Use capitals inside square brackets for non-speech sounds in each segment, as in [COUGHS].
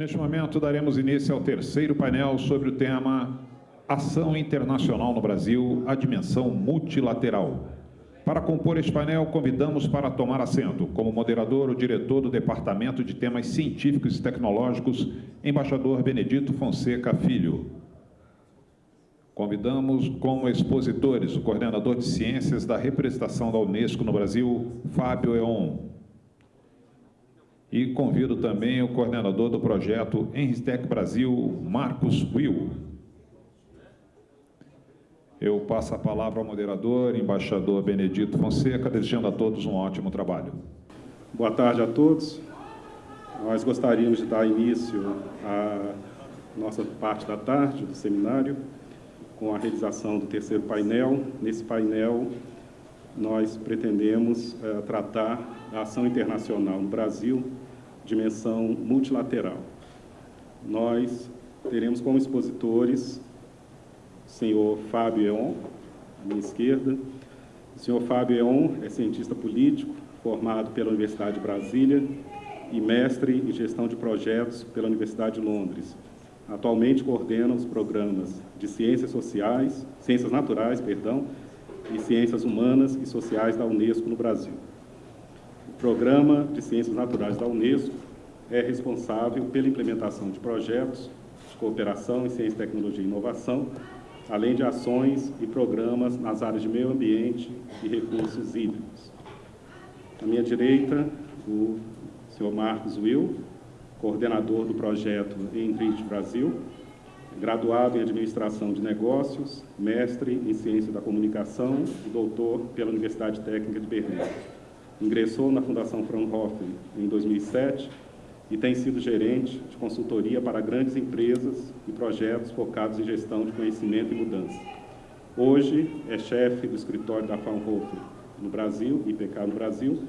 Neste momento, daremos início ao terceiro painel sobre o tema Ação Internacional no Brasil, a dimensão multilateral. Para compor este painel, convidamos para tomar assento, como moderador, o diretor do Departamento de Temas Científicos e Tecnológicos, embaixador Benedito Fonseca Filho. Convidamos como expositores o coordenador de ciências da representação da Unesco no Brasil, Fábio Eon. E convido também o coordenador do projeto Enristec Brasil, Marcos Will. Eu passo a palavra ao moderador, embaixador Benedito Fonseca, desejando a todos um ótimo trabalho. Boa tarde a todos. Nós gostaríamos de dar início à nossa parte da tarde do seminário, com a realização do terceiro painel. Nesse painel, nós pretendemos uh, tratar a ação internacional no Brasil dimensão multilateral. Nós teremos como expositores o senhor Fábio Eon, à minha esquerda. O senhor Fábio Eon é cientista político, formado pela Universidade de Brasília e mestre em gestão de projetos pela Universidade de Londres. Atualmente coordena os programas de ciências sociais, ciências naturais, perdão, e ciências humanas e sociais da Unesco no Brasil. Programa de Ciências Naturais da Unesco é responsável pela implementação de projetos de cooperação em ciência, tecnologia e inovação, além de ações e programas nas áreas de meio ambiente e recursos hídricos. À minha direita, o senhor Marcos Will, coordenador do projeto Enrich Brasil, graduado em Administração de Negócios, mestre em Ciência da Comunicação e doutor pela Universidade Técnica de Berlim. Ingressou na Fundação Fraunhofer em 2007 e tem sido gerente de consultoria para grandes empresas e projetos focados em gestão de conhecimento e mudança. Hoje é chefe do escritório da Fraunhofer no Brasil, IPK no Brasil,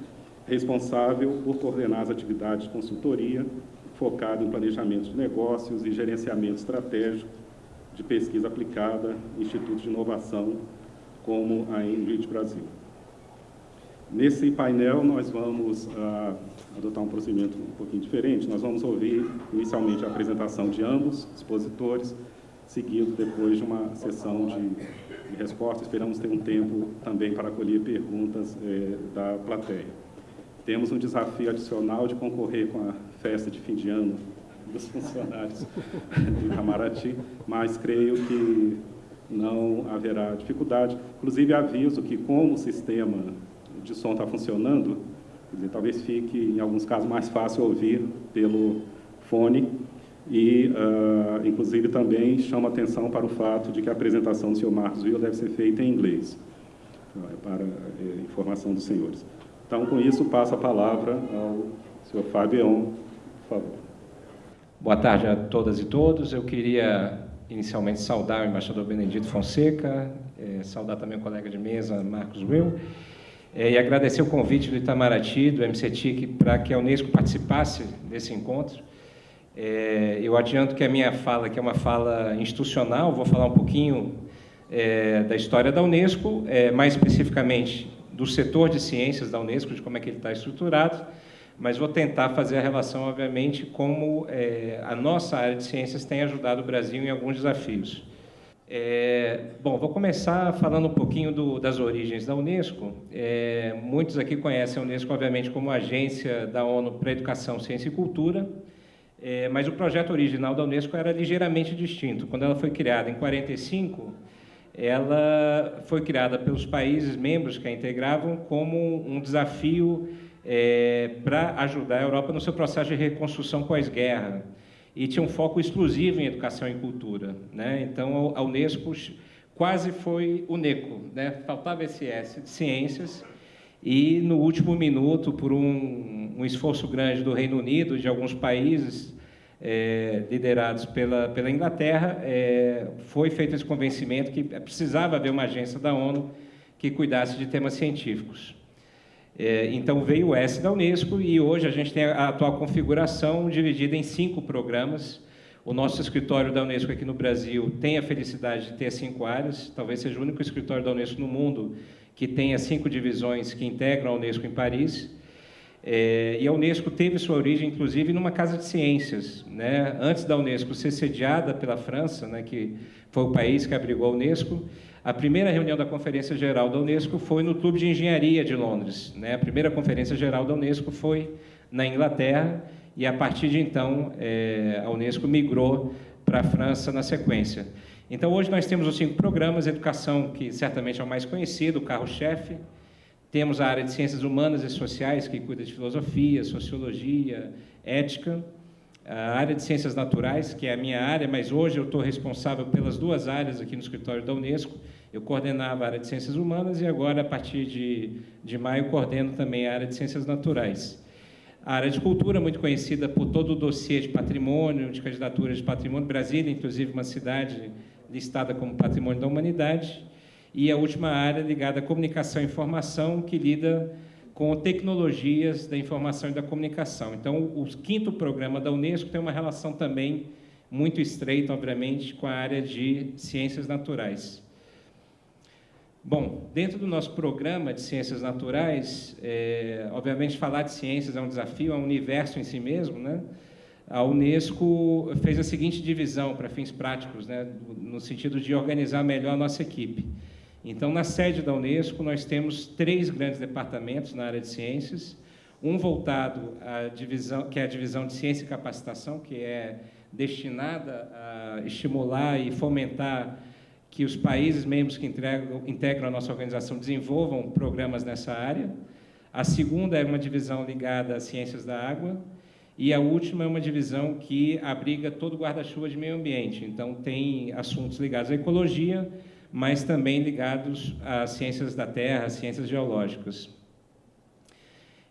responsável por coordenar as atividades de consultoria focado em planejamento de negócios e gerenciamento estratégico de pesquisa aplicada, institutos de inovação como a Enrich Brasil. Nesse painel, nós vamos uh, adotar um procedimento um pouquinho diferente. Nós vamos ouvir inicialmente a apresentação de ambos expositores, seguido depois de uma sessão de, de respostas. Esperamos ter um tempo também para acolher perguntas eh, da plateia. Temos um desafio adicional de concorrer com a festa de fim de ano dos [LAUGHS] funcionários de Itamaraty, mas creio que não haverá dificuldade. Inclusive, aviso que, como o sistema de som está funcionando, dizer, talvez fique, em alguns casos, mais fácil ouvir pelo fone e, uh, inclusive, também chama atenção para o fato de que a apresentação do senhor Marcos Will deve ser feita em inglês, é para é, informação dos senhores. Então, com isso, passo a palavra ao senhor Fabião, favor. Boa tarde a todas e todos. Eu queria inicialmente saudar o embaixador Benedito Fonseca, é, saudar também o colega de mesa Marcos Will, é, e agradecer o convite do Itamaraty, do MCTIC, para que a Unesco participasse desse encontro. É, eu adianto que a minha fala, que é uma fala institucional, vou falar um pouquinho é, da história da Unesco, é, mais especificamente do setor de ciências da Unesco, de como é que ele está estruturado, mas vou tentar fazer a relação, obviamente, como é, a nossa área de ciências tem ajudado o Brasil em alguns desafios. É, bom, vou começar falando um pouquinho do, das origens da Unesco. É, muitos aqui conhecem a Unesco, obviamente, como agência da ONU para Educação, Ciência e Cultura, é, mas o projeto original da Unesco era ligeiramente distinto. Quando ela foi criada em 45, ela foi criada pelos países membros que a integravam como um desafio é, para ajudar a Europa no seu processo de reconstrução pós-guerra e tinha um foco exclusivo em educação e cultura. Né? Então, a Unesco quase foi UNECO, né? faltava esse S de ciências, e no último minuto, por um, um esforço grande do Reino Unido, de alguns países é, liderados pela, pela Inglaterra, é, foi feito esse convencimento que precisava haver uma agência da ONU que cuidasse de temas científicos. É, então veio o S da Unesco e hoje a gente tem a atual configuração dividida em cinco programas. O nosso escritório da Unesco aqui no Brasil tem a felicidade de ter cinco áreas, talvez seja o único escritório da Unesco no mundo que tenha cinco divisões que integram a Unesco em Paris. É, e a Unesco teve sua origem, inclusive, numa casa de ciências. Né? Antes da Unesco ser sediada pela França, né, que foi o país que abrigou a Unesco, a primeira reunião da Conferência Geral da Unesco foi no Clube de Engenharia de Londres. Né? A primeira Conferência Geral da Unesco foi na Inglaterra e, a partir de então, é, a Unesco migrou para a França na sequência. Então, hoje nós temos os cinco programas, educação, que certamente é o mais conhecido, o carro-chefe, temos a área de ciências humanas e sociais, que cuida de filosofia, sociologia, ética. A área de ciências naturais, que é a minha área, mas hoje eu estou responsável pelas duas áreas aqui no escritório da Unesco. Eu coordenava a área de ciências humanas e agora, a partir de, de maio, coordeno também a área de ciências naturais. A área de cultura, muito conhecida por todo o dossiê de patrimônio, de candidaturas de patrimônio. Brasília, inclusive, uma cidade listada como patrimônio da humanidade e a última área ligada à comunicação e informação, que lida com tecnologias da informação e da comunicação. Então, o quinto programa da Unesco tem uma relação também muito estreita, obviamente, com a área de ciências naturais. Bom, dentro do nosso programa de ciências naturais, é, obviamente falar de ciências é um desafio, é um universo em si mesmo, né? A Unesco fez a seguinte divisão para fins práticos, né, no sentido de organizar melhor a nossa equipe. Então, na sede da Unesco, nós temos três grandes departamentos na área de ciências, um voltado à divisão, que é a divisão de ciência e capacitação, que é destinada a estimular e fomentar que os países membros que integram, integram a nossa organização desenvolvam programas nessa área. A segunda é uma divisão ligada às ciências da água, e a última é uma divisão que abriga todo o guarda-chuva de meio ambiente. Então, tem assuntos ligados à ecologia, mas também ligados às ciências da Terra, às ciências geológicas.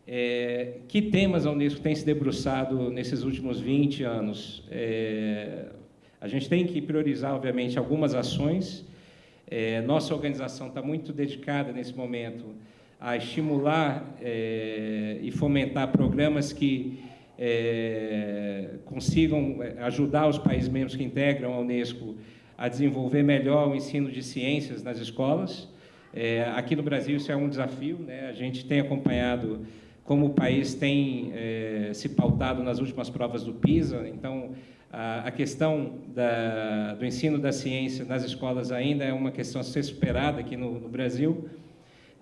É, que temas a Unesco tem se debruçado nesses últimos 20 anos? É, a gente tem que priorizar, obviamente, algumas ações. É, nossa organização está muito dedicada, nesse momento, a estimular é, e fomentar programas que é, consigam ajudar os países membros que integram a Unesco a desenvolver melhor o ensino de ciências nas escolas. É, aqui no Brasil isso é um desafio, né? a gente tem acompanhado como o país tem é, se pautado nas últimas provas do PISA, então a, questão da, do ensino da ciência nas escolas ainda é uma questão a ser superada aqui no, no Brasil.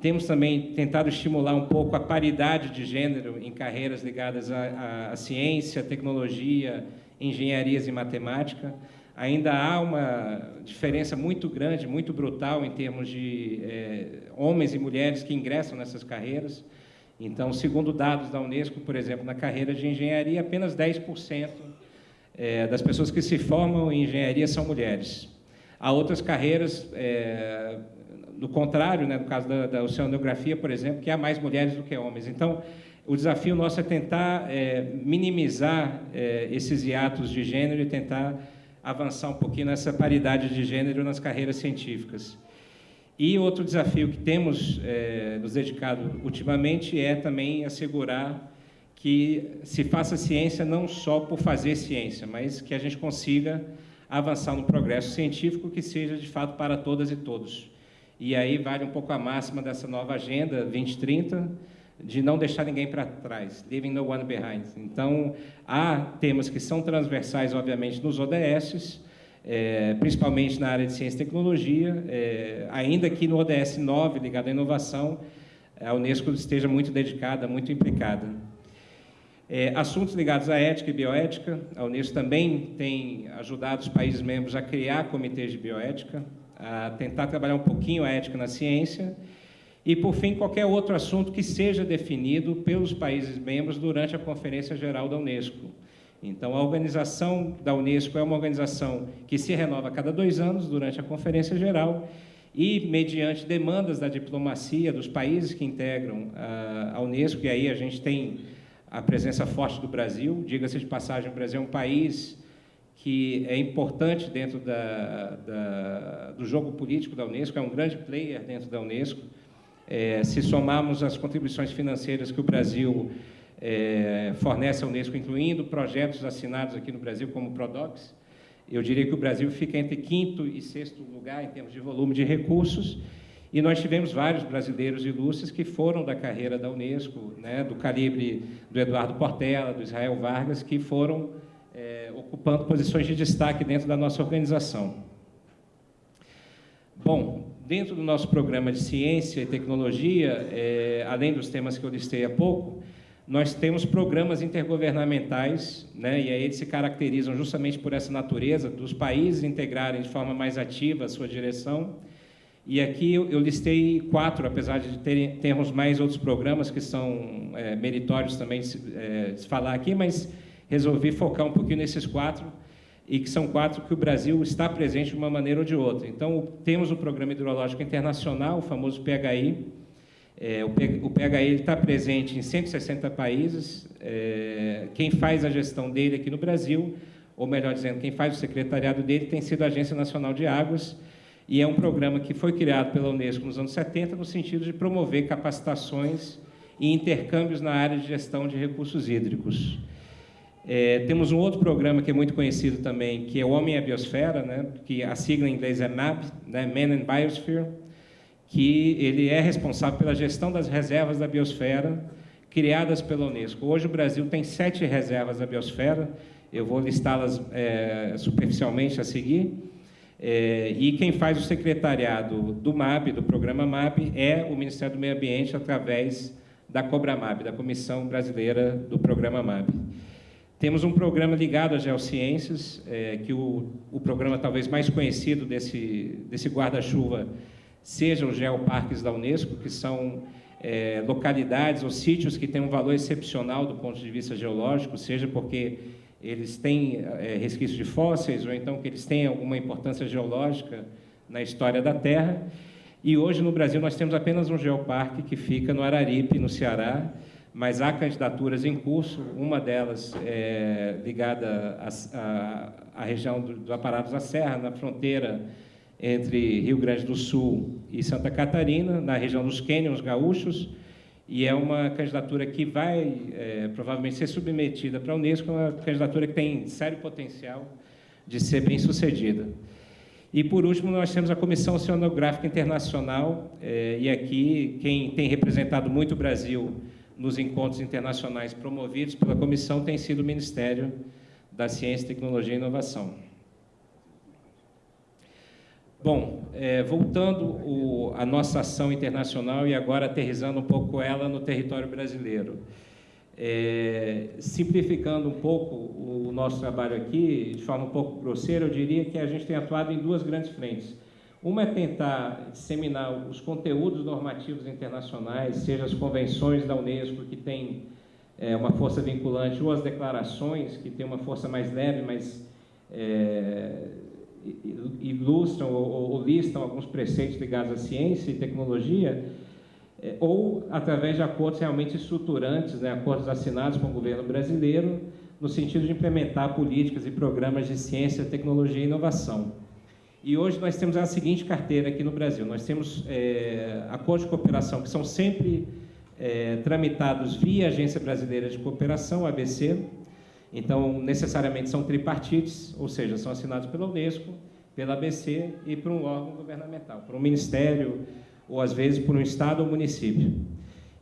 Temos também tentado estimular um pouco a paridade de gênero em carreiras ligadas à, à ciência, tecnologia, engenharias e matemática ainda há uma diferença muito grande, muito brutal em termos de é, homens e mulheres que ingressam nessas carreiras. Então, segundo dados da Unesco, por exemplo, na carreira de engenharia, apenas 10% é, das pessoas que se formam em engenharia são mulheres. Há outras carreiras, é, do contrário, né, no caso da, da, oceanografia, por exemplo, que há mais mulheres do que homens. Então, o desafio nosso é tentar é, minimizar é, esses hiatos de gênero e tentar avançar um pouquinho nessa paridade de gênero nas carreiras científicas. E outro desafio que temos é, nos dedicado ultimamente é também assegurar que se faça ciência não só por fazer ciência, mas que a gente consiga avançar no progresso científico que seja de fato para todas e todos. E aí vale um pouco a máxima dessa nova agenda 2030, de não deixar ninguém para trás, leaving no one behind. Então, há temas que são transversais, obviamente, nos ODSs, é, principalmente na área de ciência e tecnologia, é, ainda que no ODS 9, ligado à inovação, a Unesco esteja muito dedicada, muito implicada. É, assuntos ligados à ética e bioética, a Unesco também tem ajudado os países membros a criar comitês de bioética, a tentar trabalhar um pouquinho a ética na ciência, e, por fim, qualquer outro assunto que seja definido pelos países membros durante a Conferência Geral da Unesco. Então, a organização da Unesco é uma organização que se renova a cada dois anos durante a Conferência Geral e, mediante demandas da diplomacia dos países que integram a Unesco, e aí a gente tem a presença forte do Brasil, diga-se de passagem, o Brasil é um país que é importante dentro da, da, do jogo político da Unesco, é um grande player dentro da Unesco, é, se somarmos as contribuições financeiras que o Brasil é, fornece à Unesco, incluindo projetos assinados aqui no Brasil, como o PRODOX, eu diria que o Brasil fica entre quinto e sexto lugar em termos de volume de recursos, E nós tivemos vários brasileiros ilustres que foram da carreira da Unesco, né, do calibre do Eduardo Portela, do Israel Vargas, que foram é, ocupando posições de destaque dentro da nossa organização. Bom, dentro do nosso programa de ciência e tecnologia, é, além dos temas que eu listei há pouco, nós temos programas intergovernamentais, né, e aí eles se caracterizam justamente por essa natureza dos países integrarem de forma mais ativa a sua direção. E aqui eu, eu listei quatro, apesar de ter, termos mais outros programas que são é, meritórios também é, de falar aqui, mas resolvi focar um pouquinho nesses quatro, e que são quatro que o Brasil está presente de uma maneira ou de outra. Então, temos o Programa Hidrológico Internacional, o famoso PHI, é, o PHI está presente em 160 países. É, quem faz a gestão dele aqui no Brasil, ou melhor dizendo, quem faz o secretariado dele, tem sido a Agência Nacional de Águas, e é um programa que foi criado pela Unesco nos anos 70 no sentido de promover capacitações e intercâmbios na área de gestão de recursos hídricos. É, temos um outro programa que é muito conhecido também, que é o Homem e a Biosfera, né, que a sigla em inglês é MAP, né, Man and Biosphere, que ele é responsável pela gestão das reservas da biosfera criadas pela Unesco. Hoje o Brasil tem sete reservas da biosfera, eu vou listá-las é, superficialmente a seguir, é, e quem faz o secretariado do MAB, do programa MAB, é o Ministério do Meio Ambiente através da COBRAMAB, da Comissão Brasileira do Programa MAB. Temos um programa ligado às geociências, é, que o, o programa talvez mais conhecido desse, desse guarda-chuva sejam os geoparques da Unesco, que são é, localidades ou sítios que têm um valor excepcional do ponto de vista geológico, seja porque eles têm é, resquícios de fósseis ou então que eles têm alguma importância geológica na história da Terra. E hoje no Brasil nós temos apenas um geoparque que fica no Araripe, no Ceará, mas há candidaturas em curso, uma delas é ligada à região do, do Aparados da Serra, na fronteira entre Rio Grande do Sul e Santa Catarina, na região dos Cânions gaúchos, e é uma candidatura que vai é, provavelmente ser submetida para a Unesco, uma candidatura que tem sério potencial de ser bem sucedida. E, por último, nós temos a Comissão Oceanográfica Internacional, é, e aqui quem tem representado muito o Brasil nos encontros internacionais promovidos pela comissão tem sido o Ministério da Ciência, Tecnologia e Inovação. Bom, é, voltando o, a nossa ação internacional e agora aterrizando um pouco ela no território brasileiro. É, simplificando um pouco o nosso trabalho aqui, de forma um pouco grosseira, eu diria que a gente tem atuado em duas grandes frentes. Uma é tentar disseminar os conteúdos normativos internacionais, seja as convenções da Unesco, que tem é, uma força vinculante, ou as declarações, que tem uma força mais leve, mas é, ilustram ou, ou listam alguns preceitos ligados à ciência e tecnologia, é, ou através de acordos realmente estruturantes, né, acordos assinados com o governo brasileiro, no sentido de implementar políticas e programas de ciência, tecnologia e inovação. E hoje nós temos a seguinte carteira aqui no Brasil: nós temos é, acordos de cooperação que são sempre é, tramitados via Agência Brasileira de Cooperação, ABC, então, necessariamente são tripartites, ou seja, são assinados pela Unesco, pela ABC e por um órgão governamental, por um ministério, ou às vezes por um estado ou município.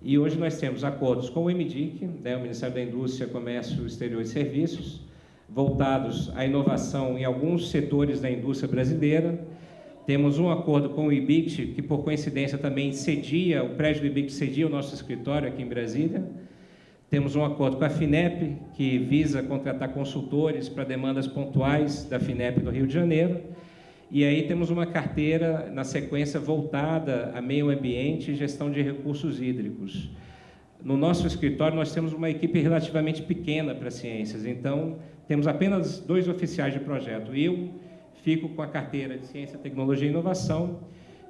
E hoje nós temos acordos com o MDIC, né, o Ministério da Indústria, Comércio Exterior e Serviços, voltados à inovação em alguns setores da indústria brasileira. Temos um acordo com o IBIC, que por coincidência também cedia, o prédio do IBIC cedia o nosso escritório aqui em Brasília, temos um acordo com a FINEP, que visa contratar consultores para demandas pontuais da FINEP do Rio de Janeiro. E aí temos uma carteira, na sequência, voltada a meio ambiente e gestão de recursos hídricos. No nosso escritório, nós temos uma equipe relativamente pequena para ciências, então temos apenas dois oficiais de projeto. Eu fico com a carteira de Ciência, Tecnologia e Inovação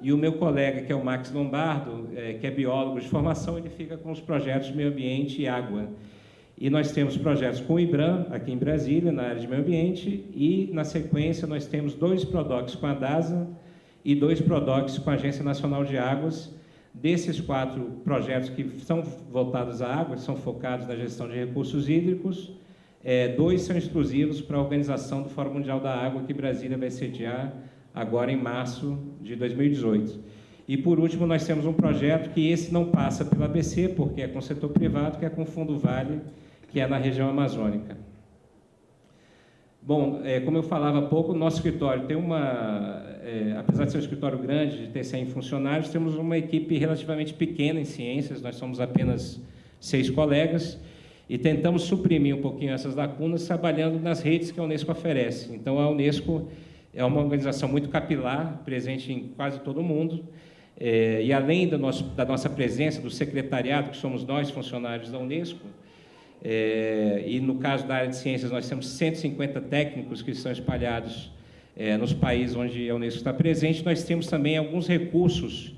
e o meu colega, que é o Max Lombardo, é, que é biólogo de formação, ele fica com os projetos de meio ambiente e água. E nós temos projetos com o IBRAM, aqui em Brasília, na área de meio ambiente, e, na sequência, nós temos dois PRODOCs com a DASA e dois PRODOCs com a Agência Nacional de Águas. Desses quatro projetos que são voltados à água, são focados na gestão de recursos hídricos, é, dois são exclusivos para a organização do Fórum Mundial da Água, que Brasília vai sediar agora em março de 2018. E, por último, nós temos um projeto que esse não passa pela ABC, porque é com o setor privado, que é com o Fundo Vale, que é na região amazônica. Bom, é, como eu falava há pouco, o nosso escritório tem uma, é, apesar de ser um escritório grande, de ter 100 funcionários, temos uma equipe relativamente pequena em ciências, nós somos apenas seis colegas, e tentamos suprimir um pouquinho essas lacunas trabalhando nas redes que a Unesco oferece. Então, a Unesco é uma organização muito capilar, presente em quase todo o mundo, é, e além nosso, da nossa presença, do secretariado, que somos nós, funcionários da Unesco, é, e no caso da área de ciências, nós temos 150 técnicos que estão espalhados é, nos países onde a Unesco está presente, nós temos também alguns recursos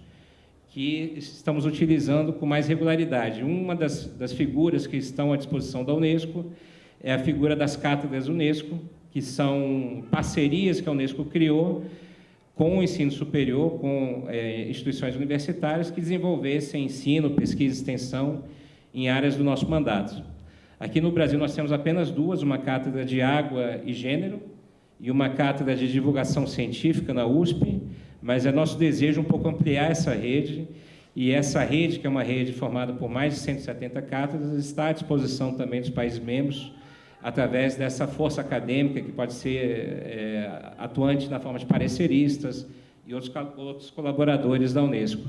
que estamos utilizando com mais regularidade. Uma das, das figuras que estão à disposição da Unesco é a figura das cátedras Unesco, que são parcerias que a Unesco criou com o ensino superior, com é, instituições universitárias que desenvolvessem ensino, pesquisa e extensão em áreas do nosso mandato. Aqui no Brasil nós temos apenas duas, uma cátedra de água e gênero e uma cátedra de divulgação científica na USP, mas é nosso desejo um pouco ampliar essa rede, e essa rede, que é uma rede formada por mais de 170 cátedras, está à disposição também dos países membros, através dessa força acadêmica, que pode ser é, atuante na forma de pareceristas e outros, outros colaboradores da Unesco.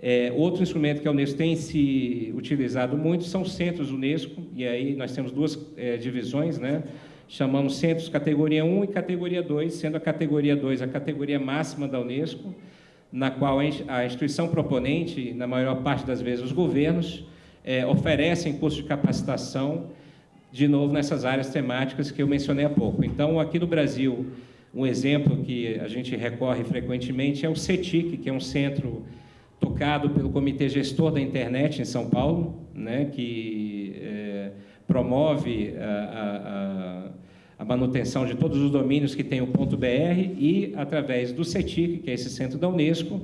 É, outro instrumento que a Unesco tem se utilizado muito são os centros Unesco, e aí nós temos duas é, divisões, né? chamamos centros categoria 1 e categoria 2, sendo a categoria 2 a categoria máxima da Unesco, na qual a instituição proponente, na maior parte das vezes os governos, é, oferecem cursos de capacitação, de novo nessas áreas temáticas que eu mencionei há pouco. Então, aqui no Brasil, um exemplo que a gente recorre frequentemente é o CETIC, que é um centro tocado pelo Comitê Gestor da Internet em São Paulo, né, que é, promove a, a, a, manutenção de todos os domínios que tem o ponto .br e, através do CETIC, que é esse centro da Unesco,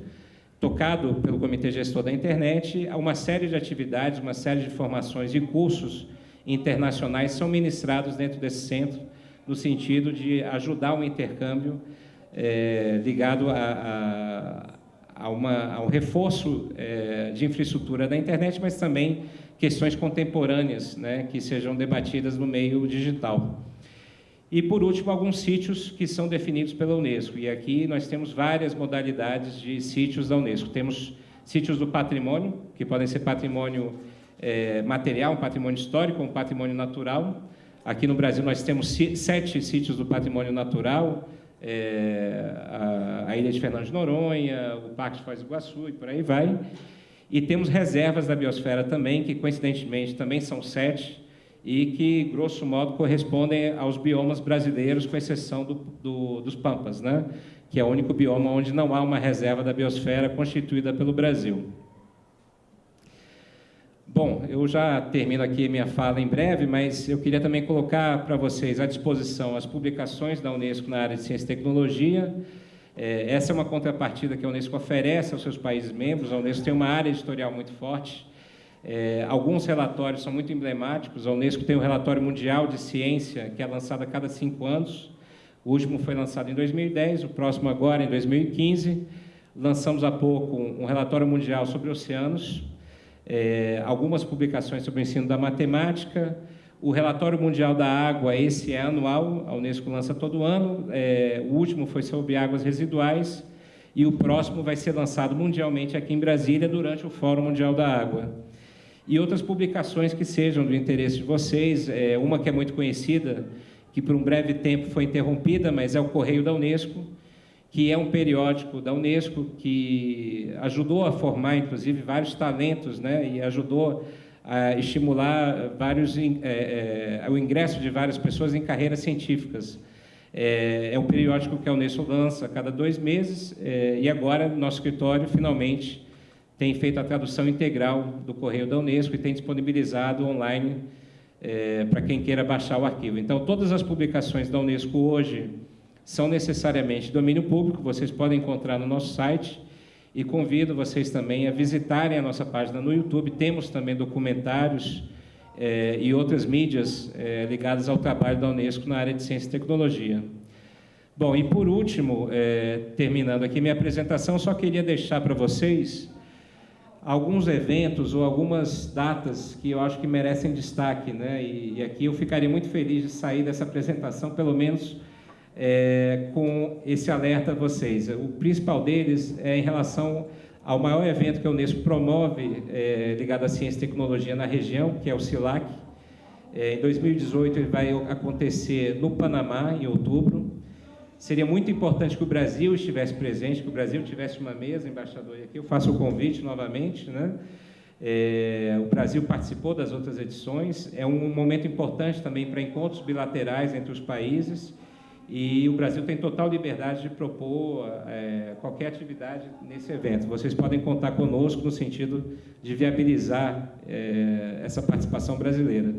tocado pelo Comitê Gestor da Internet, há uma série de atividades, uma série de formações e cursos internacionais são ministrados dentro desse centro, no sentido de ajudar o intercâmbio é, ligado a, a, a, uma, um reforço é, de infraestrutura da internet, mas também questões contemporâneas né, que sejam debatidas no meio digital. E, por último, alguns sítios que são definidos pela Unesco. E aqui nós temos várias modalidades de sítios da Unesco. Temos sítios do patrimônio, que podem ser patrimônio é, material, um patrimônio histórico, um patrimônio natural. Aqui no Brasil nós temos sete sítios do patrimônio natural, é, a, a, Ilha de Fernando de Noronha, o Parque de Foz do Iguaçu e por aí vai. E temos reservas da biosfera também, que coincidentemente também são sete, e que, grosso modo, correspondem aos biomas brasileiros, com exceção do, do, dos Pampas, né? que é o único bioma onde não há uma reserva da biosfera constituída pelo Brasil. Bom, eu já termino aqui minha fala em breve, mas eu queria também colocar para vocês à disposição as publicações da Unesco na área de ciência e tecnologia. É, essa é uma contrapartida que a Unesco oferece aos seus países membros. A Unesco tem uma área editorial muito forte. É, alguns relatórios são muito emblemáticos. A Unesco tem um relatório mundial de ciência que é lançado a cada cinco anos. O último foi lançado em 2010, o próximo agora em 2015. Lançamos há pouco um relatório mundial sobre oceanos, é, algumas publicações sobre o ensino da matemática. O relatório mundial da água, esse é anual, a Unesco lança todo ano. É, o último foi sobre águas residuais e o próximo vai ser lançado mundialmente aqui em Brasília durante o Fórum Mundial da Água. E outras publicações que sejam do interesse de vocês, é, uma que é muito conhecida, que por um breve tempo foi interrompida, mas é o Correio da Unesco, que é um periódico da Unesco que ajudou a formar, inclusive, vários talentos, né, e ajudou a estimular vários, é, é, o ingresso de várias pessoas em carreiras científicas. É, é um periódico que a Unesco lança a cada dois meses, é, e agora nosso escritório, finalmente, tem feito a tradução integral do Correio da Unesco e tem disponibilizado online é, para quem queira baixar o arquivo. Então, todas as publicações da Unesco hoje são necessariamente domínio público, vocês podem encontrar no nosso site e convido vocês também a visitarem a nossa página no YouTube. Temos também documentários eh, e outras mídias eh, ligadas ao trabalho da Unesco na área de ciência e tecnologia. Bom, e por último, é, terminando aqui minha apresentação, só queria deixar para vocês alguns eventos ou algumas datas que eu acho que merecem destaque, né? E, e aqui eu ficaria muito feliz de sair dessa apresentação, pelo menos é, com esse alerta a vocês. O principal deles é em relação ao maior evento que a Unesco promove é, ligado à ciência e tecnologia na região, que é o CILAC. É, em 2018 ele vai acontecer no Panamá, em outubro. Seria muito importante que o Brasil estivesse presente, que o Brasil tivesse uma mesa, embaixador, aqui eu faço o convite novamente, né? É, o Brasil participou das outras edições, é um momento importante também para encontros bilaterais entre os países, e o Brasil tem total liberdade de propor é, qualquer atividade nesse evento. Vocês podem contar conosco no sentido de viabilizar é, essa participação brasileira.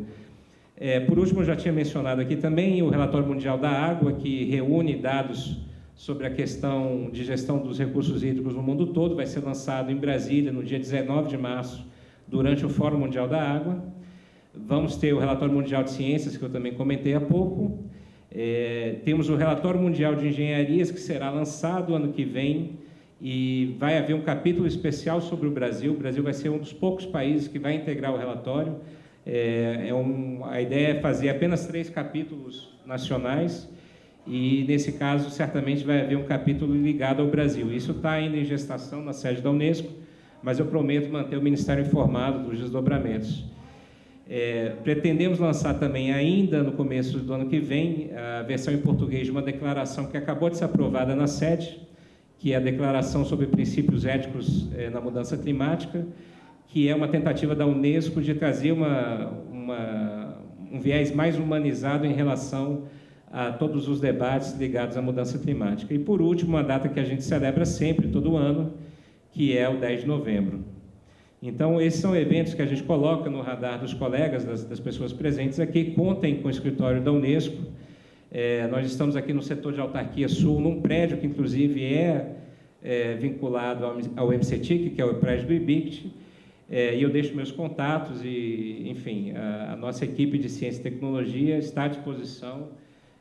É, por último, já tinha mencionado aqui também o Relatório Mundial da Água, que reúne dados sobre a questão de gestão dos recursos hídricos no mundo todo, vai ser lançado em Brasília no dia 19 de março, durante o Fórum Mundial da Água. Vamos ter o Relatório Mundial de Ciências, que eu também comentei há pouco. É, temos o Relatório Mundial de Engenharias, que será lançado ano que vem, e vai haver um capítulo especial sobre o Brasil. O Brasil vai ser um dos poucos países que vai integrar o relatório. É, é um, a ideia é fazer apenas três capítulos nacionais e, nesse caso, certamente vai haver um capítulo ligado ao Brasil. Isso está ainda em gestação na sede da Unesco, mas eu prometo manter o Ministério informado dos desdobramentos. É, pretendemos lançar também, ainda no começo do ano que vem, a versão em português de uma declaração que acabou de ser aprovada na sede, que é a Declaração sobre Princípios Éticos é, na Mudança Climática, que é uma tentativa da Unesco de trazer uma, uma, um viés mais humanizado em relação a todos os debates ligados à mudança climática. E, por último, uma data que a gente celebra sempre, todo ano, que é o 10 de novembro. Então, esses são eventos que a gente coloca no radar dos colegas, das, das pessoas presentes aqui, contem com o escritório da Unesco. É, nós estamos aqui no setor de autarquia sul, num prédio que, inclusive, é, é vinculado ao, ao MCTIC, que é o prédio do IBICT, é, e eu deixo meus contatos e, enfim, a, a, nossa equipe de ciência e tecnologia está à disposição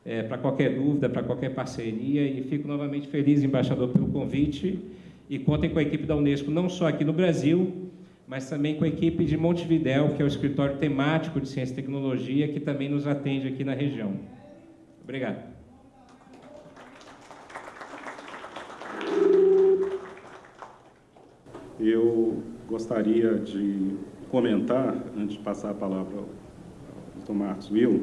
é, para qualquer dúvida, para qualquer parceria. E fico novamente feliz, embaixador, pelo convite. E contem com a equipe da Unesco, não só aqui no Brasil, mas também com a equipe de Montevidéu, que é o escritório temático de ciência e tecnologia, que também nos atende aqui na região. Obrigado. Eu gostaria de comentar, antes de passar a palavra ao Dr. Marcos Will,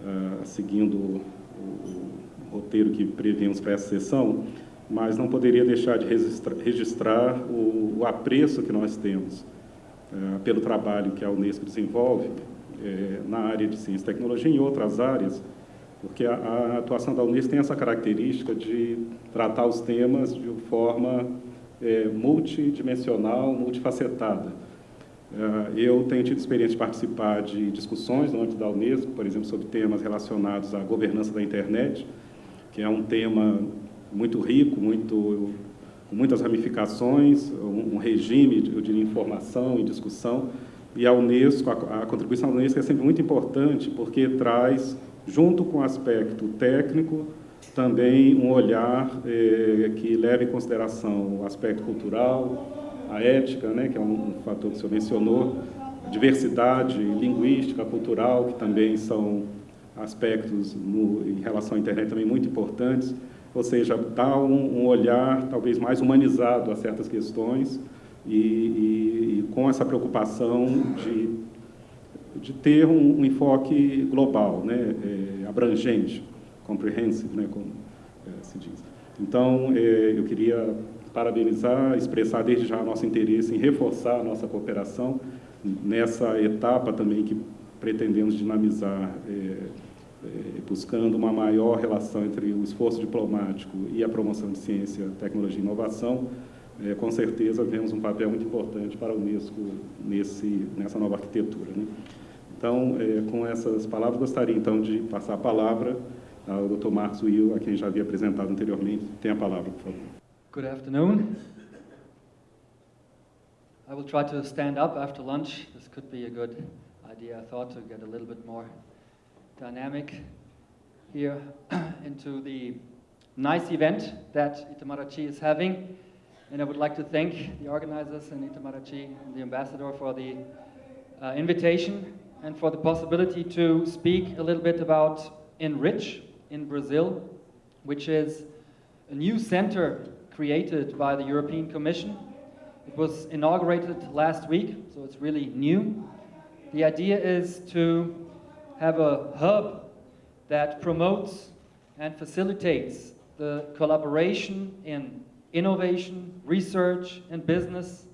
uh, seguindo o, o, roteiro que previmos para essa sessão, mas não poderia deixar de registrar, registrar o, o, apreço que nós temos uh, pelo trabalho que a Unesco desenvolve uh, na área de ciência e tecnologia e em outras áreas, porque a, a atuação da Unesco tem essa característica de tratar os temas de forma é, multidimensional, multifacetada. É, eu tenho tido experiência de participar de discussões no âmbito da Unesco, por exemplo, sobre temas relacionados à governança da internet, que é um tema muito rico, muito, com muitas ramificações, um, regime, eu diria, informação e discussão. E a Unesco, a, a contribuição da Unesco é sempre muito importante, porque traz, junto com o aspecto técnico, também um olhar eh, que leve em consideração o aspecto cultural, a ética, né, que é um, um fator que o senhor mencionou, a diversidade linguística, cultural, que também são aspectos no, em relação à internet também muito importantes, ou seja, dá um, um olhar talvez mais humanizado a certas questões e, e, e com essa preocupação de, de ter um, um enfoque global, né, é, abrangente comprehensive, né, como é, se diz. Então, é, eu queria parabenizar, expressar desde já nosso interesse em reforçar a nossa cooperação nessa etapa também que pretendemos dinamizar, é, buscando uma maior relação entre o esforço diplomático e a promoção de ciência, tecnologia e inovação. É, com certeza, vemos um papel muito importante para a Unesco nesse, nessa nova arquitetura. Né? Então, é, com essas palavras, gostaria então de passar a palavra ao Dr. Marcos Will, a quem já havia apresentado anteriormente. Tem a palavra, por favor. Good afternoon. I will try to stand up after lunch. This could be a good idea, I thought, to get a little bit more dynamic here [CLEARS THROAT] into the nice event that Itamaraty is having. And I would like to thank the organizers and Itamaraty and the ambassador for the uh, invitation and for the possibility to speak a little bit about Enrich in Brazil, which is a new center created by the European Commission. It was inaugurated last week, so it's really new. The idea is to have a hub that promotes and facilitates the collaboration in innovation, research, and business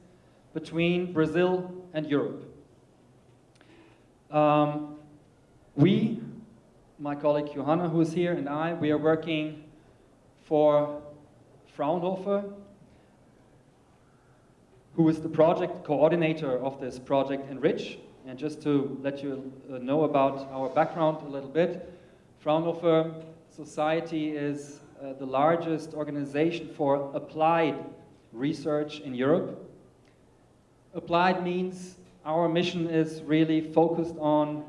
between Brazil and Europe. Um, we, my colleague Johanna, who is here, and I, we are working for Fraunhofer, who is the project coordinator of this project Enrich. And just to let you uh, know about our background a little bit, Fraunhofer Society is uh, the largest organization for applied research in Europe. Applied means our mission is really focused on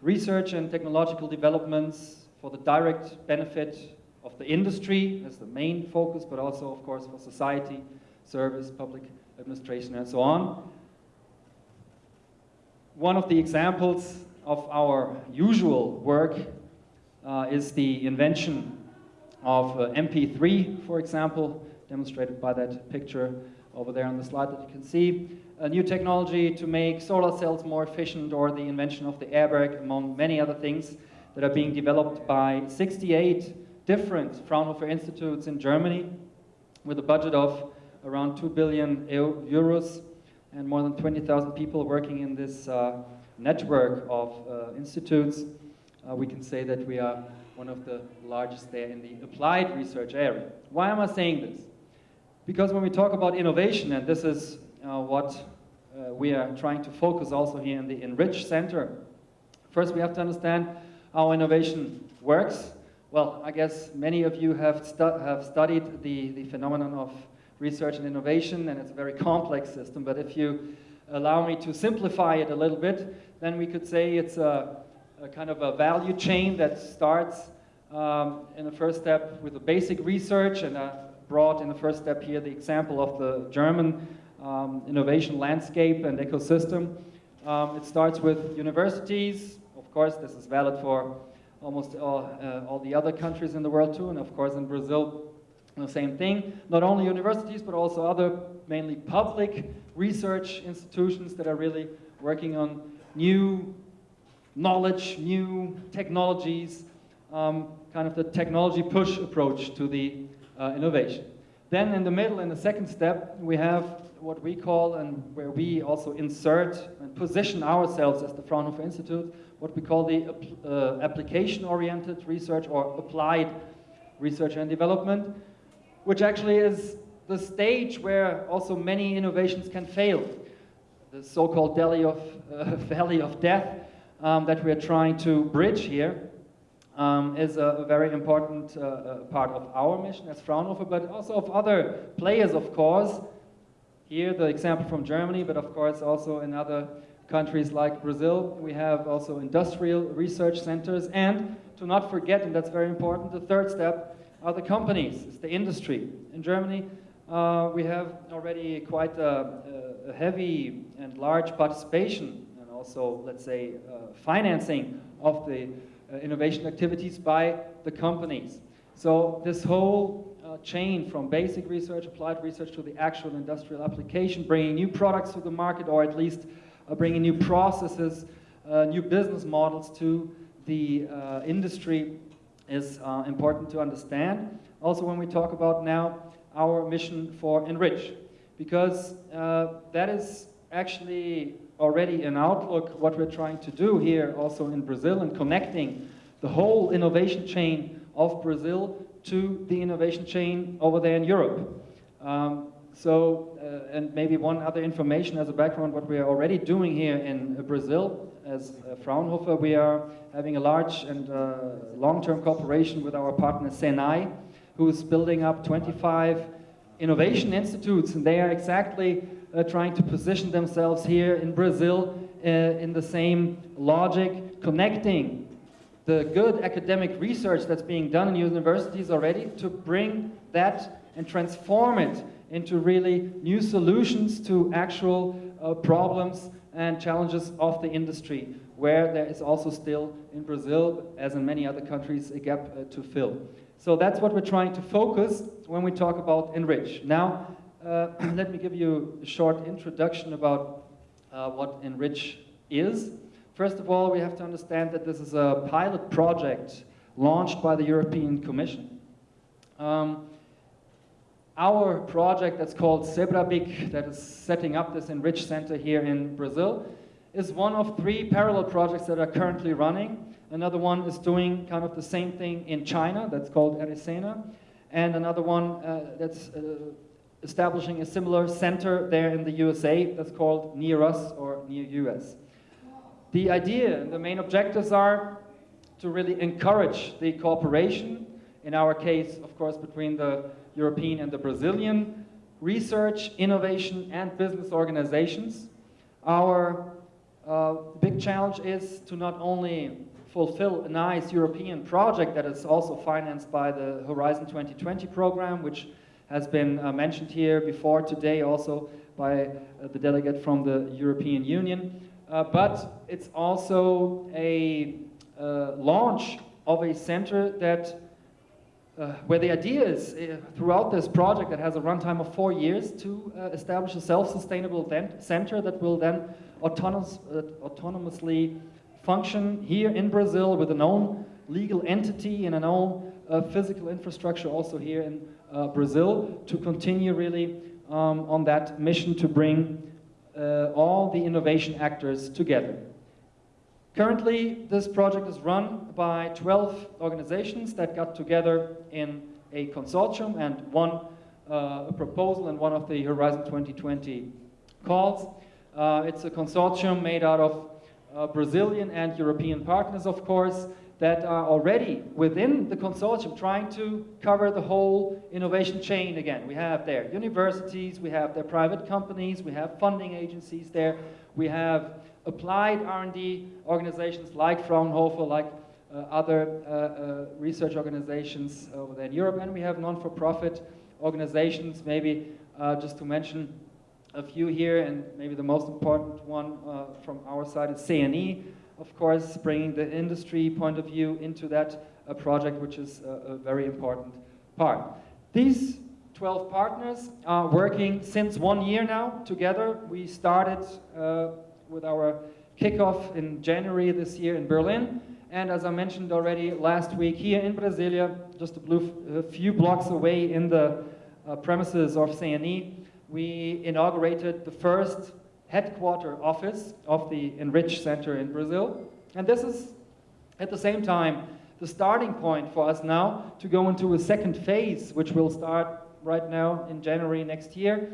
research and technological developments for the direct benefit of the industry as the main focus, but also, of course, for society, service, public administration, and so on. One of the examples of our usual work uh, is the invention of uh, MP3, for example, demonstrated by that picture over there on the slide that you can see. A new technology to make solar cells more efficient or the invention of the airbag, among many other things that are being developed by 68 different Fraunhofer institutes in Germany with a budget of around 2 billion euros and more than 20,000 people working in this uh, network of uh, institutes. Uh, we can say that we are one of the largest there in the applied research area. Why am I saying this? Because when we talk about innovation, and this is uh, what uh, we are trying to focus also here in the Enrich Center, first we have to understand how innovation works. Well, I guess many of you have, stu have studied the, the phenomenon of research and innovation, and it's a very complex system, but if you allow me to simplify it a little bit, then we could say it's a, a kind of a value chain that starts um, in the first step with the basic research, and I brought in the first step here the example of the German um, innovation landscape and ecosystem. Um, it starts with universities. Of course, this is valid for almost all, uh, all the other countries in the world too, and of course in Brazil, the same thing. Not only universities, but also other mainly public research institutions that are really working on new knowledge, new technologies, um, kind of the technology push approach to the uh, innovation. Then in the middle, in the second step, we have what we call and where we also insert and position ourselves as the Fraunhofer Institute, what we call the uh, application-oriented research or applied research and development, which actually is the stage where also many innovations can fail. The so-called of, uh, [LAUGHS] valley of death um, that we're trying to bridge here um, is a, a, very important uh, uh, part of our mission as Fraunhofer, but also of other players, of course. Here, the example from Germany, but of course also in other countries like Brazil. We have also industrial research centers, and to not forget, and that's very important, the third step are the companies, it's the industry. In Germany, uh, we have already quite a, a, heavy and large participation and also, let's say, uh, financing of the uh, innovation activities by the companies. So this whole uh, chain from basic research, applied research to the actual industrial application, bringing new products to the market or at least uh, bringing new processes, uh, new business models to the industry is uh, important to understand. Also when we talk about now our mission for Enrich, because that is actually already an outlook what we're trying to do here also in Brazil and connecting the whole innovation chain of Brazil to the innovation chain over there in Europe. Um, so, uh, and maybe one other information as a background, what we are already doing here in uh, Brazil as uh, Fraunhofer, we are having a large and uh, long-term cooperation with our partner Senai, who's building up 25 innovation institutes, and they are exactly uh, trying to position themselves here in Brazil in the same logic, connecting the good academic research that's being done in universities already to bring that and transform it into really new solutions to actual uh, problems and challenges of the industry, where there is also still in Brazil, as in many other countries, a gap uh, to fill. So that's what we're trying to focus when we talk about Enrich. Now, uh, [CLEARS THROAT] let me give you a short introduction about uh, what Enrich is. First of all, we have to understand that this is a pilot project launched by the European Commission. Um, our project that's called Zebrabic, that is setting up this Enrich Center here in Brazil, is one of three parallel projects that are currently running. Another one is doing kind of the same thing in China, that's called Erisena. And another one uh, that's uh, establishing a similar center there in the USA that's called Near Us or Near US. The idea and the main objectives are to really encourage the cooperation, in our case, of course, between the European and the Brazilian research, innovation, and business organizations. Our uh, big challenge is to not only fulfill a nice European project that is also financed by the Horizon 2020 program, which has been uh, mentioned here before today also by uh, the delegate from the European Union, uh, but it's also a uh, launch of a center that uh, where the idea is uh, throughout this project that has a runtime of four years to uh, establish a self-sustainable center that will then autonomous, uh, autonomously function here in Brazil with an own legal entity and an own physical infrastructure also here in Brazil to continue really um, on that mission to bring uh, all the innovation actors together. Currently, this project is run by 12 organizations that got together in a consortium and one uh, a proposal in one of the Horizon 2020 calls. Uh, it's a consortium made out of uh, Brazilian and European partners, of course, that are already within the consortium trying to cover the whole innovation chain again. We have there universities, we have their private companies, we have funding agencies there, we have applied R&D organizations like Fraunhofer, like uh, other uh, uh, research organizations over there in Europe, and we have non-for-profit organizations, maybe uh, just to mention a few here, and maybe the most important one uh, from our side is CNE, of course, bringing the industry point of view into that uh, project, which is a, a, very important part. These 12 partners are working since one year now together. We started uh, with our kickoff in January this year in Berlin. And as I mentioned already last week, here in Brasilia, just a, blue, a few blocks away in the uh, premises of CNE, we inaugurated the first headquarter office of the Enrich Center in Brazil. And this is, at the same time, the starting point for us now to go into a second phase, which will start right now in January next year,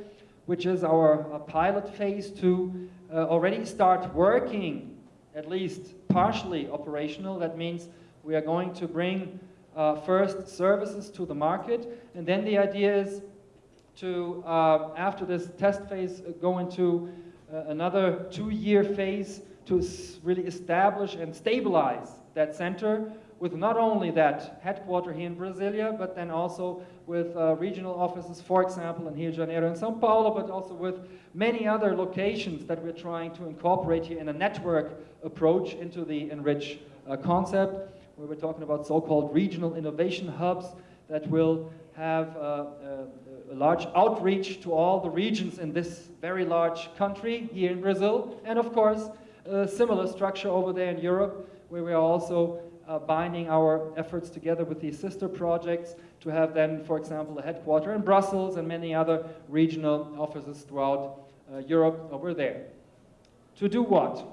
which is our pilot phase to uh, already start working, at least partially operational. That means we are going to bring uh, first services to the market, and then the idea is to, uh, after this test phase, go into uh, another two-year phase to really establish and stabilize that center with not only that headquarter here in Brasilia, but then also with uh, regional offices, for example, in Rio de Janeiro and Sao Paulo, but also with many other locations that we're trying to incorporate here in a network approach into the Enrich uh, concept, where we're talking about so-called regional innovation hubs that will have uh, uh a large outreach to all the regions in this very large country here in Brazil, and of course, a similar structure over there in Europe, where we are also uh, binding our efforts together with these sister projects to have then, for example, a headquarter in Brussels and many other regional offices throughout uh, Europe over there. To do what?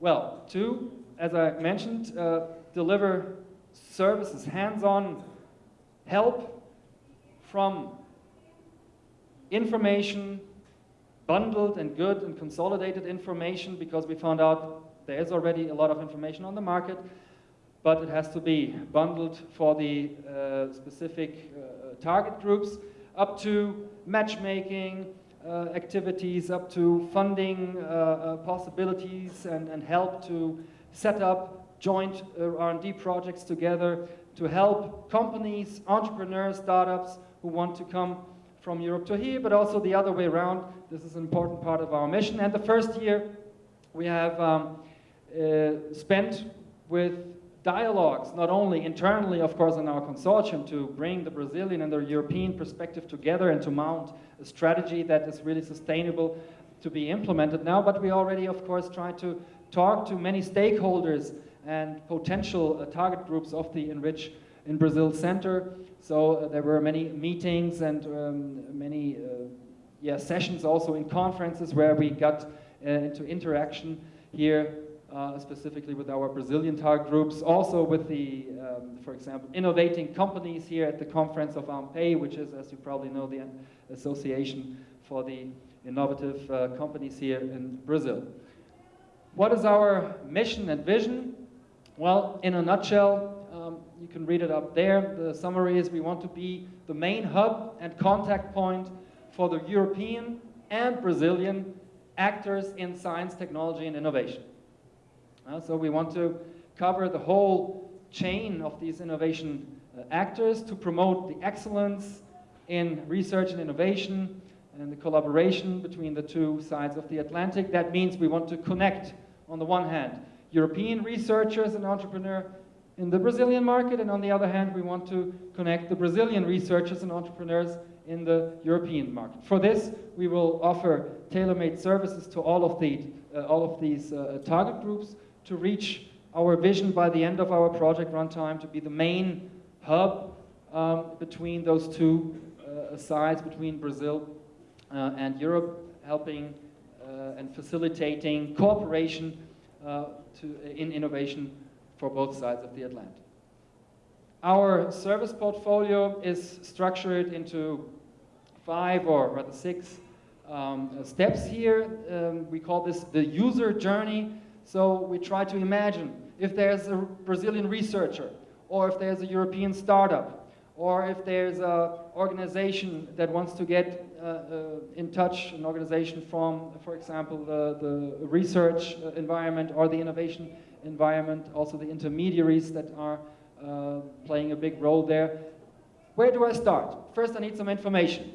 Well, to, as I mentioned, uh, deliver services, hands-on help from information, bundled and good and consolidated information because we found out there is already a lot of information on the market, but it has to be bundled for the uh, specific uh, target groups, up to matchmaking uh, activities, up to funding uh, possibilities and, and help to set up joint R&D projects together to help companies, entrepreneurs, startups who want to come from Europe to here, but also the other way around. This is an important part of our mission. And the first year we have um, uh, spent with dialogues, not only internally, of course, in our consortium to bring the Brazilian and the European perspective together and to mount a strategy that is really sustainable to be implemented now, but we already, of course, try to talk to many stakeholders and potential uh, target groups of the Enrich in Brazil Center. So uh, there were many meetings and um, many uh, yeah, sessions also in conferences where we got uh, into interaction here uh, specifically with our Brazilian target groups, also with the, um, for example, innovating companies here at the conference of AMPEI, which is, as you probably know, the association for the innovative uh, companies here in Brazil. What is our mission and vision? Well, in a nutshell, um, you can read it up there. The summary is we want to be the main hub and contact point for the European and Brazilian actors in science, technology, and innovation. Uh, so we want to cover the whole chain of these innovation uh, actors to promote the excellence in research and innovation and the collaboration between the two sides of the Atlantic. That means we want to connect, on the one hand, European researchers and entrepreneurs in the Brazilian market, and on the other hand, we want to connect the Brazilian researchers and entrepreneurs in the European market. For this, we will offer tailor-made services to all of, the, uh, all of these uh, target groups to reach our vision by the end of our project runtime to be the main hub um, between those two uh, sides, between Brazil uh, and Europe, helping uh, and facilitating cooperation uh, to, in innovation for both sides of the Atlantic. Our service portfolio is structured into five or rather six um, steps here. Um, we call this the user journey. So we try to imagine if there's a Brazilian researcher, or if there's a European startup, or if there's an organization that wants to get uh, uh, in touch, an organization from, for example, the, the research uh, environment or the innovation environment, also the intermediaries that are uh, playing a big role there. Where do I start? First, I need some information.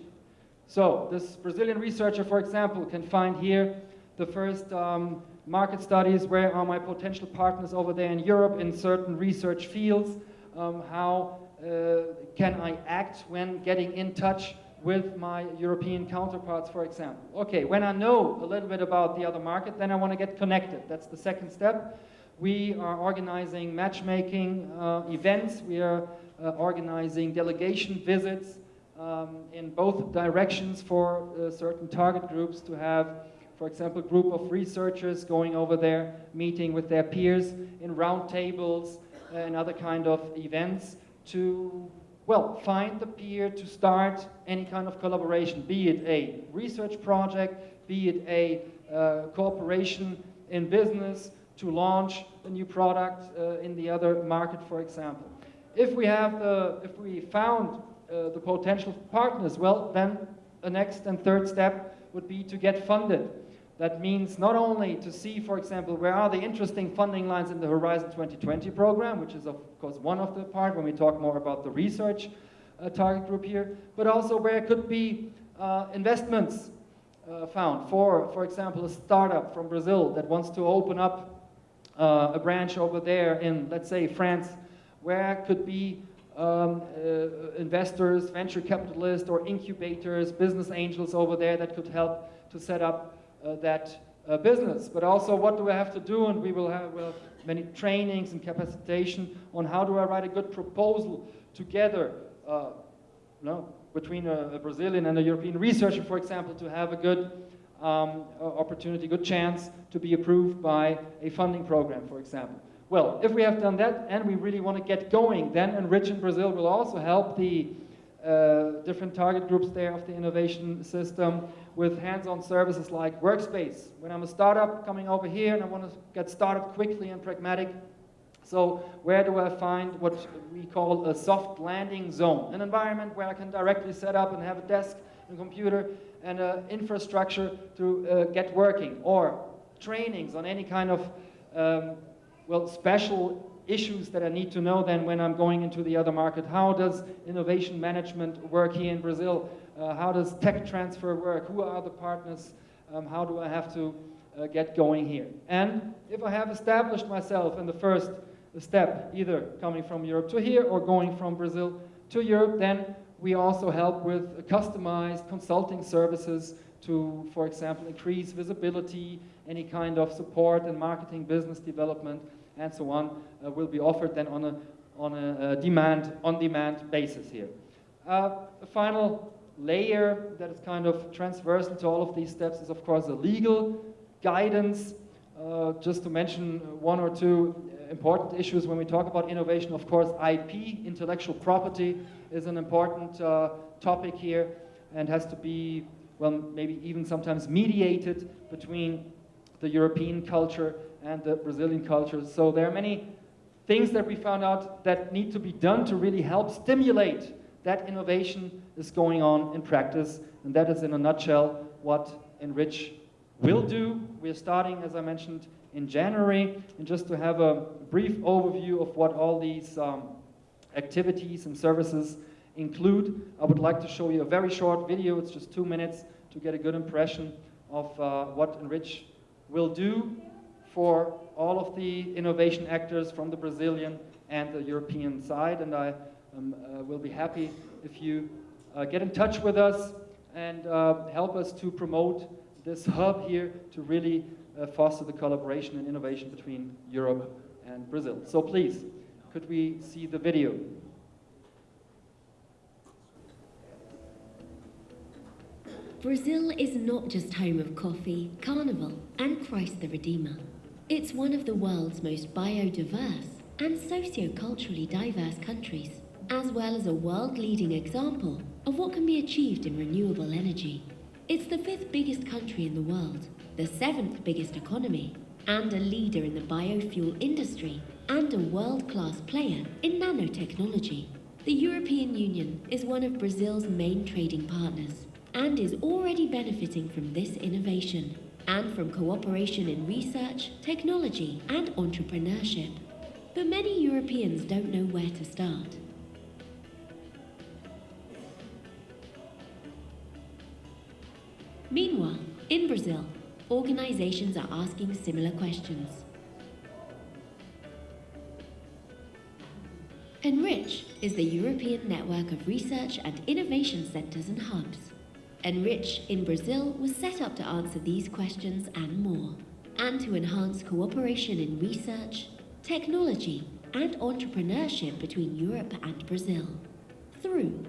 So this Brazilian researcher, for example, can find here the first um, market studies, where are my potential partners over there in Europe in certain research fields, um, how uh, can I act when getting in touch with my European counterparts, for example. Okay, when I know a little bit about the other market, then I want to get connected. That's the second step. We are organizing matchmaking uh, events. We are uh, organizing delegation visits um, in both directions for uh, certain target groups to have for example, group of researchers going over there, meeting with their peers in roundtables and other kind of events to, well, find the peer to start any kind of collaboration, be it a research project, be it a uh, cooperation in business to launch a new product uh, in the other market, for example. If we have the, if we found uh, the potential partners, well, then the next and third step would be to get funded. That means not only to see, for example, where are the interesting funding lines in the Horizon 2020 program, which is of course one of the part when we talk more about the research uh, target group here, but also where could be uh, investments uh, found. For, for example, a startup from Brazil that wants to open up uh, a branch over there in, let's say, France, where could be um, uh, investors, venture capitalists, or incubators, business angels over there that could help to set up that uh, business. But also what do I have to do? And we will have, have many trainings and capacitation on how do I write a good proposal together uh, know, between a, a, Brazilian and a European researcher, for example, to have a good um, opportunity, good chance to be approved by a funding program, for example. Well, if we have done that and we really want to get going, then Enrich in Brazil will also help the uh, different target groups there of the innovation system with hands-on services like Workspace. When I'm a startup coming over here and I want to get started quickly and pragmatic, so where do I find what we call a soft landing zone? An environment where I can directly set up and have a desk and computer and an infrastructure to uh, get working or trainings on any kind of um, well, special issues that I need to know then when I'm going into the other market. How does innovation management work here in Brazil? Uh, how does tech transfer work? Who are the partners? Um, how do I have to uh, get going here? And if I have established myself in the first step, either coming from Europe to here or going from Brazil to Europe, then we also help with customized consulting services to, for example, increase visibility, any kind of support and marketing, business development, and so on, uh, will be offered then on a, on a, demand, on-demand basis here. Uh, the final layer that is kind of transversal to all of these steps is, of course, the legal guidance. Uh, just to mention one or two important issues when we talk about innovation, of course, IP, intellectual property, is an important uh, topic here and has to be, well, maybe even sometimes mediated between the European culture and the Brazilian culture. So there are many things that we found out that need to be done to really help stimulate that innovation is going on in practice. And that is in a nutshell what Enrich will do. We're starting, as I mentioned, in January. And just to have a brief overview of what all these um, activities and services include, I would like to show you a very short video. It's just two minutes to get a good impression of uh, what Enrich will do for all of the innovation actors from the Brazilian and the European side. And I um, uh, will be happy if you uh, get in touch with us and uh, help us to promote this hub here to really uh, foster the collaboration and innovation between Europe and Brazil. So please, could we see the video? Brazil is not just home of coffee, carnival and Christ the Redeemer. It's one of the world's most biodiverse and socio-culturally diverse countries, as well as a world-leading example of what can be achieved in renewable energy. It's the fifth biggest country in the world, the seventh biggest economy, and a leader in the biofuel industry and a world-class player in nanotechnology. The European Union is one of Brazil's main trading partners and is already benefiting from this innovation and from cooperation in research, technology and entrepreneurship. But many Europeans don't know where to start. Meanwhile, in Brazil, organizations are asking similar questions. Enrich is the European network of research and innovation centers and hubs. Enrich in Brazil was set up to answer these questions and more, and to enhance cooperation in research, technology, and entrepreneurship between Europe and Brazil through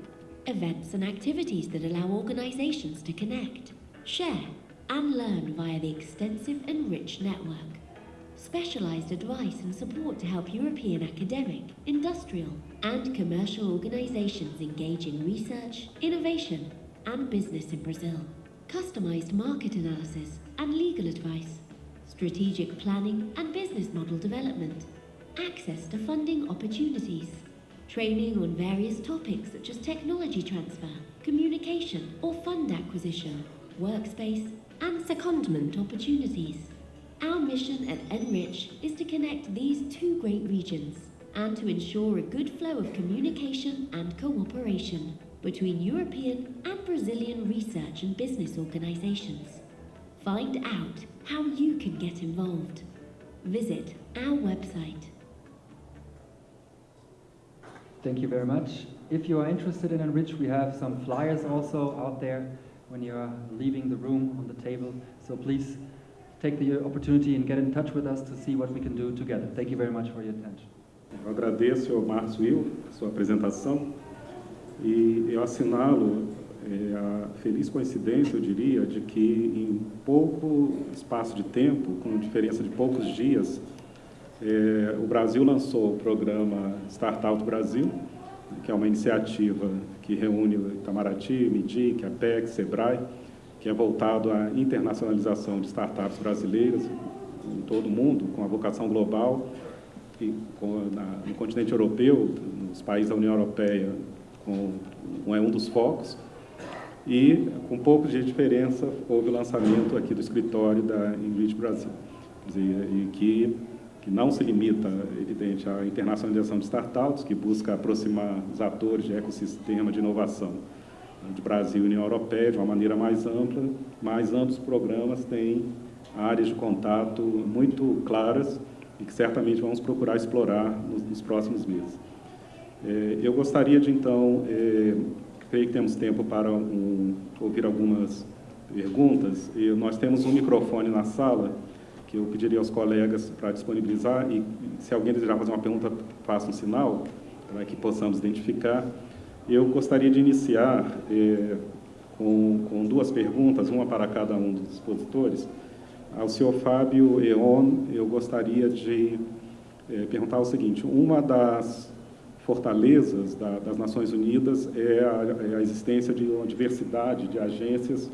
events and activities that allow organizations to connect, share, and learn via the extensive and rich network. Specialized advice and support to help European academic, industrial, and commercial organizations engage in research, innovation, and business in Brazil, customized market analysis and legal advice, strategic planning and business model development, access to funding opportunities, training on various topics such as technology transfer, communication or fund acquisition, workspace and secondment opportunities. Our mission at Enrich is to connect these two great regions and to ensure a good flow of communication and cooperation between European and Brazilian research and business organizations. Find out how you can get involved. Visit our website. Thank you very much. If you are interested in Enrich, we have some flyers also out there when you are leaving the room on the table. So please take the opportunity and get in touch with us to see what we can do together. Thank you very much for your attention. Eu agradeço ao Marcos Will sua apresentação. E eu assinalo é, a feliz coincidência, eu diria, de que em pouco espaço de tempo, com diferença de poucos dias, é, o Brasil lançou o programa Startup Brasil, que é uma iniciativa que reúne o Itamaraty, MIDIC, APEC, SEBRAE, que é voltado à internacionalização de startups brasileiras em todo o mundo, com a vocação global, e com, na, no continente europeu, nos países da União Europeia, com, é um dos focos. E, com pouco de diferença, houve o lançamento aqui do escritório da Invite Brasil. E que que não se limita, evidente, à internacionalização de startups, que busca aproximar os atores de ecossistema de inovação de Brasil e União Europeia de uma maneira mais ampla, mas ambos os programas têm áreas de contato muito claras e que certamente vamos procurar explorar nos, nos próximos meses. É, eu gostaria de, então, é, creio que temos tempo para um, ouvir algumas perguntas. E nós temos um microfone na sala que eu pediria aos colegas para disponibilizar e se alguém desejar fazer uma pergunta, faça um sinal para que possamos identificar. Eu gostaria de iniciar é, com, com, duas perguntas, uma para cada um dos expositores. Ao senhor Fábio Eon, eu gostaria de é, perguntar o seguinte, uma das fortalezas da, das Nações Unidas é a, é a, existência de uma diversidade de agências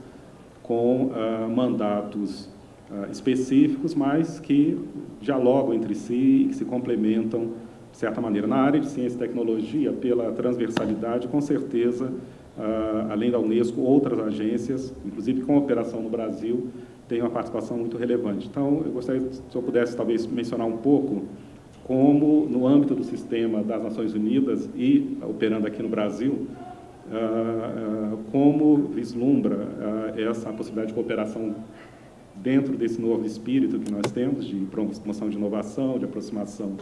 com ah, mandatos ah, específicos, mas que dialogam entre si e que se complementam de certa maneira. Na área de ciência e tecnologia, pela transversalidade, com certeza, ah, além da Unesco, outras agências, inclusive com operação no Brasil, têm uma participação muito relevante. Então, eu gostaria, se eu pudesse, talvez, mencionar um pouco como, no âmbito do sistema das Nações Unidas e operando aqui no Brasil, uh, uh, como vislumbra uh, essa possibilidade de cooperação dentro desse novo espírito que nós temos de promoção de inovação, de aproximação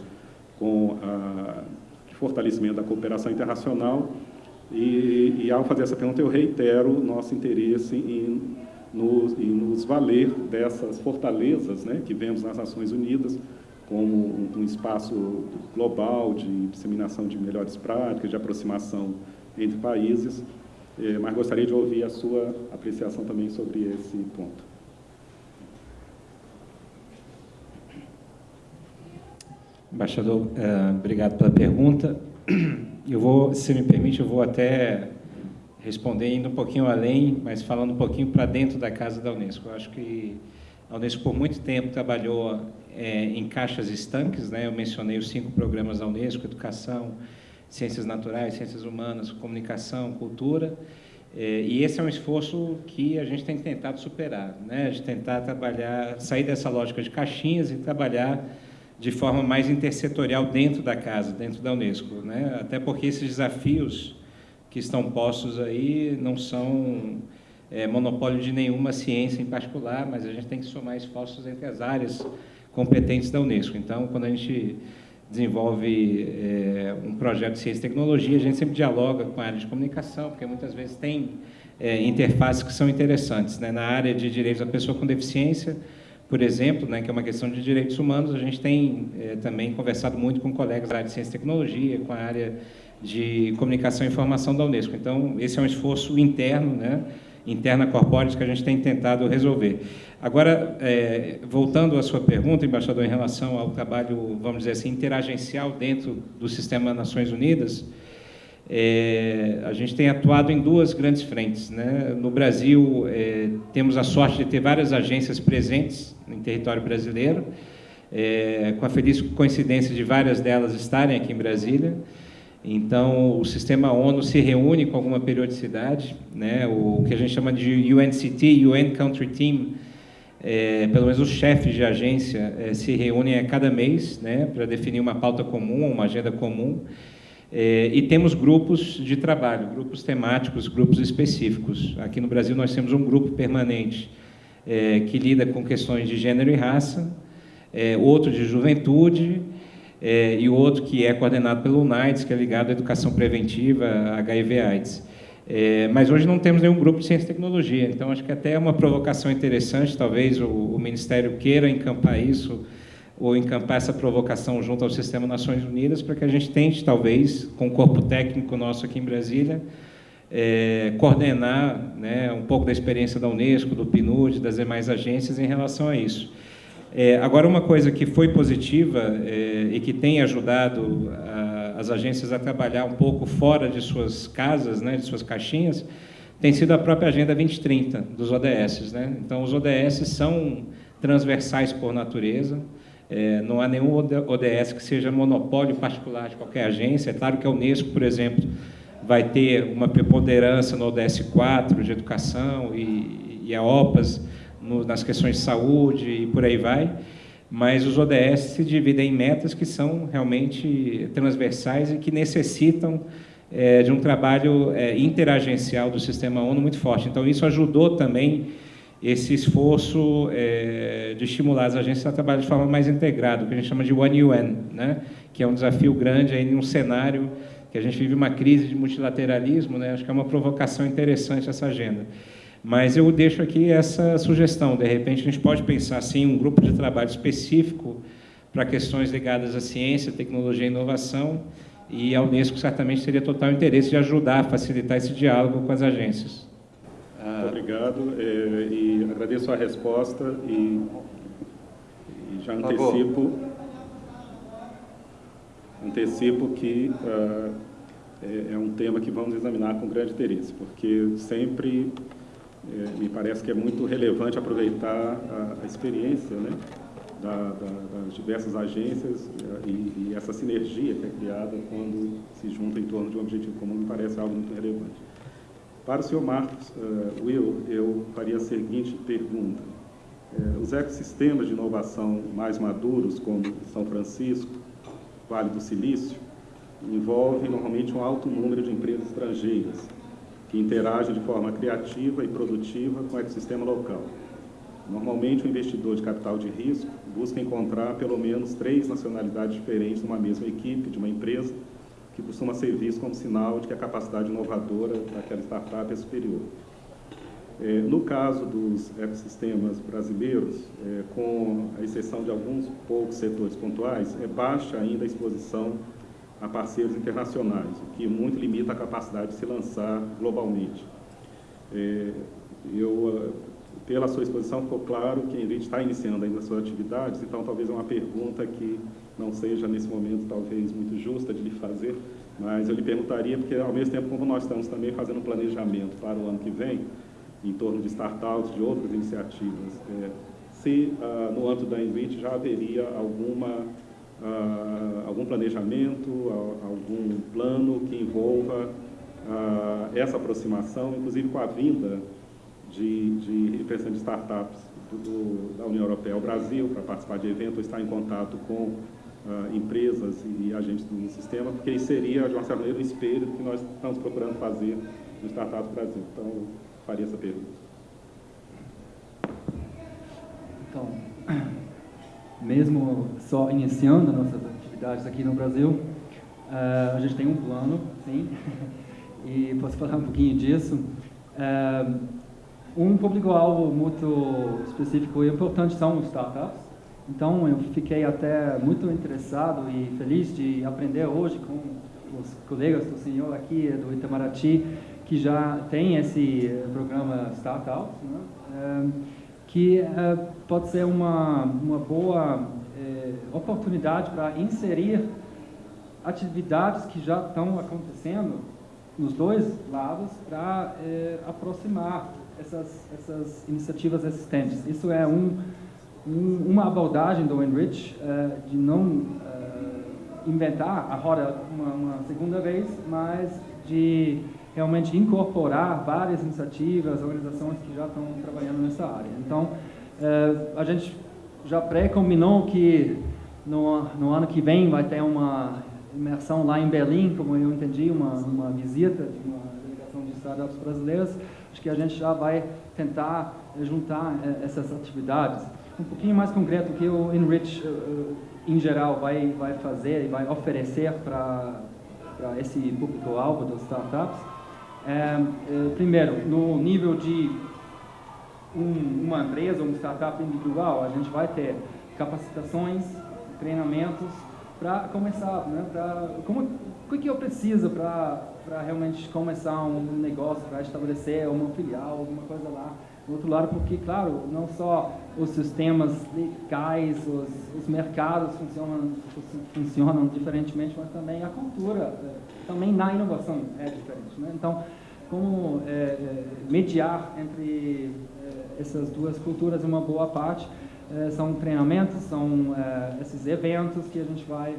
com de fortalecimento da cooperação internacional. E, e, ao fazer essa pergunta, eu reitero nosso interesse em nos, em nos valer dessas fortalezas né, que vemos nas Nações Unidas, como um espaço global de disseminação de melhores práticas, de aproximação entre países, eh, mas gostaria de ouvir a sua apreciação também sobre esse ponto. Embaixador, eh, obrigado pela pergunta. [CLEARS THROAT] Eu vou, se me permite, eu vou até responder indo um pouquinho além, mas falando um pouquinho para dentro da casa da Unesco. Eu acho que a Unesco por muito tempo trabalhou é, em caixas estanques, né? eu mencionei os cinco programas da Unesco, Educação, Ciências Naturais, Ciências Humanas, Comunicação, Cultura, é, e esse é um esforço que a gente tem tentado superar, né? de tentar trabalhar, sair dessa lógica de caixinhas e trabalhar de forma mais intersetorial dentro da casa, dentro da Unesco, né? até porque esses desafios que estão postos aí não são é, monopólio de nenhuma ciência em particular, mas a gente tem que somar esforços entre as áreas competentes da Unesco. Então, quando a gente desenvolve é, um projeto de ciência e tecnologia, a gente sempre dialoga com a área de comunicação, porque muitas vezes tem é, interfaces que são interessantes. Né? Na área de direitos da pessoa com deficiência, por exemplo, né, que é uma questão de direitos humanos, a gente tem é, também conversado muito com colegas da área de ciência e tecnologia, com a área de comunicação e informação da Unesco. Então, esse é um esforço interno, né, interna corpórea que a gente tem tentado resolver. Agora, é, voltando à sua pergunta, embaixador, em relação ao trabalho, vamos dizer assim, interagencial dentro do sistema Nações Unidas, é, a gente tem atuado em duas grandes frentes. Né? No Brasil, é, temos a sorte de ter várias agências presentes em território brasileiro, é, com a feliz coincidência de várias delas estarem aqui em Brasília. Então, o sistema ONU se reúne com alguma periodicidade, né? o que a gente chama de UNCT, UN Country Team, é, pelo menos os chefes de agência é, se reúnem a cada mês né, para definir uma pauta comum, uma agenda comum, é, e temos grupos de trabalho, grupos temáticos, grupos específicos. Aqui no Brasil nós temos um grupo permanente é, que lida com questões de gênero e raça, é, outro de juventude, e outro que é coordenado pelo UNAIDS, que é ligado à educação preventiva, HIV-AIDS. Mas hoje não temos nenhum grupo de ciência e tecnologia, então acho que até é uma provocação interessante, talvez o, o Ministério queira encampar isso, ou encampar essa provocação junto ao Sistema Nações Unidas, para que a gente tente, talvez, com o corpo técnico nosso aqui em Brasília, é, coordenar né, um pouco da experiência da Unesco, do PNUD, das demais agências em relação a isso. É, agora, uma coisa que foi positiva é, e que tem ajudado a, as agências a trabalhar um pouco fora de suas casas, né, de suas caixinhas, tem sido a própria Agenda 2030 dos ODS. Né? Então, os ODS são transversais por natureza, é, não há nenhum ODS que seja monopólio particular de qualquer agência. É claro que a Unesco, por exemplo, vai ter uma preponderância no ODS 4 de educação e, e a OPAS no, nas questões de saúde e por aí vai, mas os ODS se dividem em metas que são realmente transversais e que necessitam é, de um trabalho é, interagencial do sistema ONU muito forte. Então, isso ajudou também esse esforço é, de estimular as agências a trabalhar de forma mais integrada, o que a gente chama de One UN, né? que é um desafio grande aí num cenário que a gente vive uma crise de multilateralismo, né? acho que é uma provocação interessante essa agenda. Mas eu deixo aqui essa sugestão, de repente a gente pode pensar assim um grupo de trabalho específico para questões ligadas à ciência, tecnologia e inovação, e a Unesco certamente teria total interesse de ajudar a facilitar esse diálogo com as agências. Muito obrigado é, e agradeço a resposta e, e já antecipo, antecipo que uh, é, é, um tema que vamos examinar com grande interesse, porque sempre é, me parece que é muito relevante aproveitar a, a experiência né, da, da, das diversas agências e, e, essa sinergia que é criada quando se junta em torno de um objetivo comum me parece algo muito relevante. Para o senhor Marcos uh, Will, eu faria a seguinte pergunta. Uh, os ecossistemas de inovação mais maduros, como São Francisco, Vale do Silício, envolvem normalmente um alto número de empresas estrangeiras, que interagem de forma criativa e produtiva com o ecossistema local. Normalmente, o investidor de capital de risco busca encontrar pelo menos três nacionalidades diferentes numa mesma equipe de uma empresa, que costuma ser visto como sinal de que a capacidade inovadora daquela startup é superior. É, no caso dos ecossistemas brasileiros, é, com a exceção de alguns poucos setores pontuais, é baixa ainda a exposição a parceiros internacionais, o que muito limita a capacidade de se lançar globalmente. É, eu, pela sua exposição, ficou claro que a Enrich está iniciando ainda suas atividades, então talvez é uma pergunta que não seja, nesse momento, talvez muito justa de lhe fazer, mas eu lhe perguntaria, porque ao mesmo tempo como nós estamos também fazendo um planejamento para o ano que vem, em torno de startups, de outras iniciativas, é, se ah, no âmbito da Enrich já haveria alguma ah, algum planejamento, algum plano que envolva ah, essa aproximação, inclusive com a vinda de, de representantes de startups do, da União Europeia ao Brasil para participar de eventos, estar em contato com ah, empresas e agentes do sistema, porque isso seria, de uma certa maneira, o espelho do que nós estamos procurando fazer no Startups Brasil. Então, eu faria essa pergunta. Então, [CLEARS THROAT] mesmo só iniciando nossas atividades aqui no Brasil, uh, a gente tem um plano, sim, [LAUGHS] e posso falar um pouquinho disso. Uh, um público-alvo muito específico e importante são os startups. Então, eu fiquei até muito interessado e feliz de aprender hoje com os colegas do senhor aqui do Itamaraty, que já tem esse programa Startups. Né? Uh, que uh, pode ser uma, uma boa eh, oportunidade para inserir atividades que já estão acontecendo nos dois lados para eh, aproximar essas, essas iniciativas existentes. Isso é um, um, uma abordagem do Enrich uh, de não uh, inventar a roda uma, uma segunda vez, mas de realmente incorporar várias iniciativas, organizações que já estão trabalhando nessa área. Então, eh, a gente já pré-combinou que no, no, ano que vem vai ter uma imersão lá em Berlim, como eu entendi, uma, uma visita de uma delegação de startups brasileiras. Acho que a gente já vai tentar juntar eh, essas atividades. Um pouquinho mais concreto que o Enrich, eh, em geral, vai, vai fazer e vai oferecer para esse público-alvo das startups é, é, primeiro, no nível de um, uma empresa, uma startup individual, a gente vai ter capacitações, treinamentos para começar, né? Pra, como, o que eu preciso para realmente começar um negócio, para estabelecer uma filial, alguma coisa lá. Do outro lado, porque, claro, não só os sistemas legais, os, os mercados funcionam, funcionam diferentemente, mas também a cultura, é, também na inovação é diferente. Né? Então, como é, mediar entre essas duas culturas uma boa parte são treinamentos, são esses eventos que a gente vai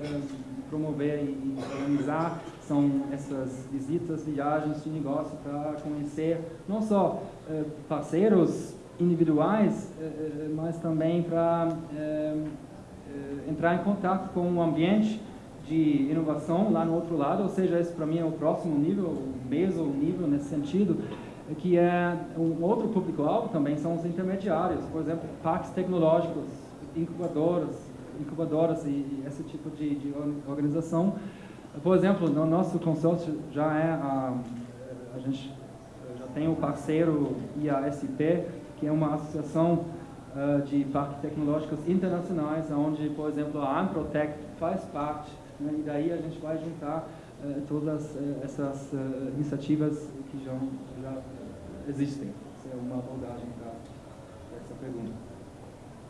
promover e organizar, são essas visitas, viagens de negócio para conhecer não só parceiros individuais, mas também para entrar em contato com um ambiente de inovação lá no outro lado, ou seja, esse para mim é o próximo nível, o mesmo nível nesse sentido, que é um outro público-alvo também são os intermediários, por exemplo, parques tecnológicos, incubadoras, incubadoras e, esse tipo de, de, organização. Por exemplo, no nosso consórcio já é a, a gente já tem o parceiro IASP, que é uma associação uh, de parques tecnológicos internacionais, onde, por exemplo, a Amprotec faz parte, né, e daí a gente vai juntar uh, todas uh, essas iniciativas que já, já existem. Essa é uma abordagem para essa pergunta.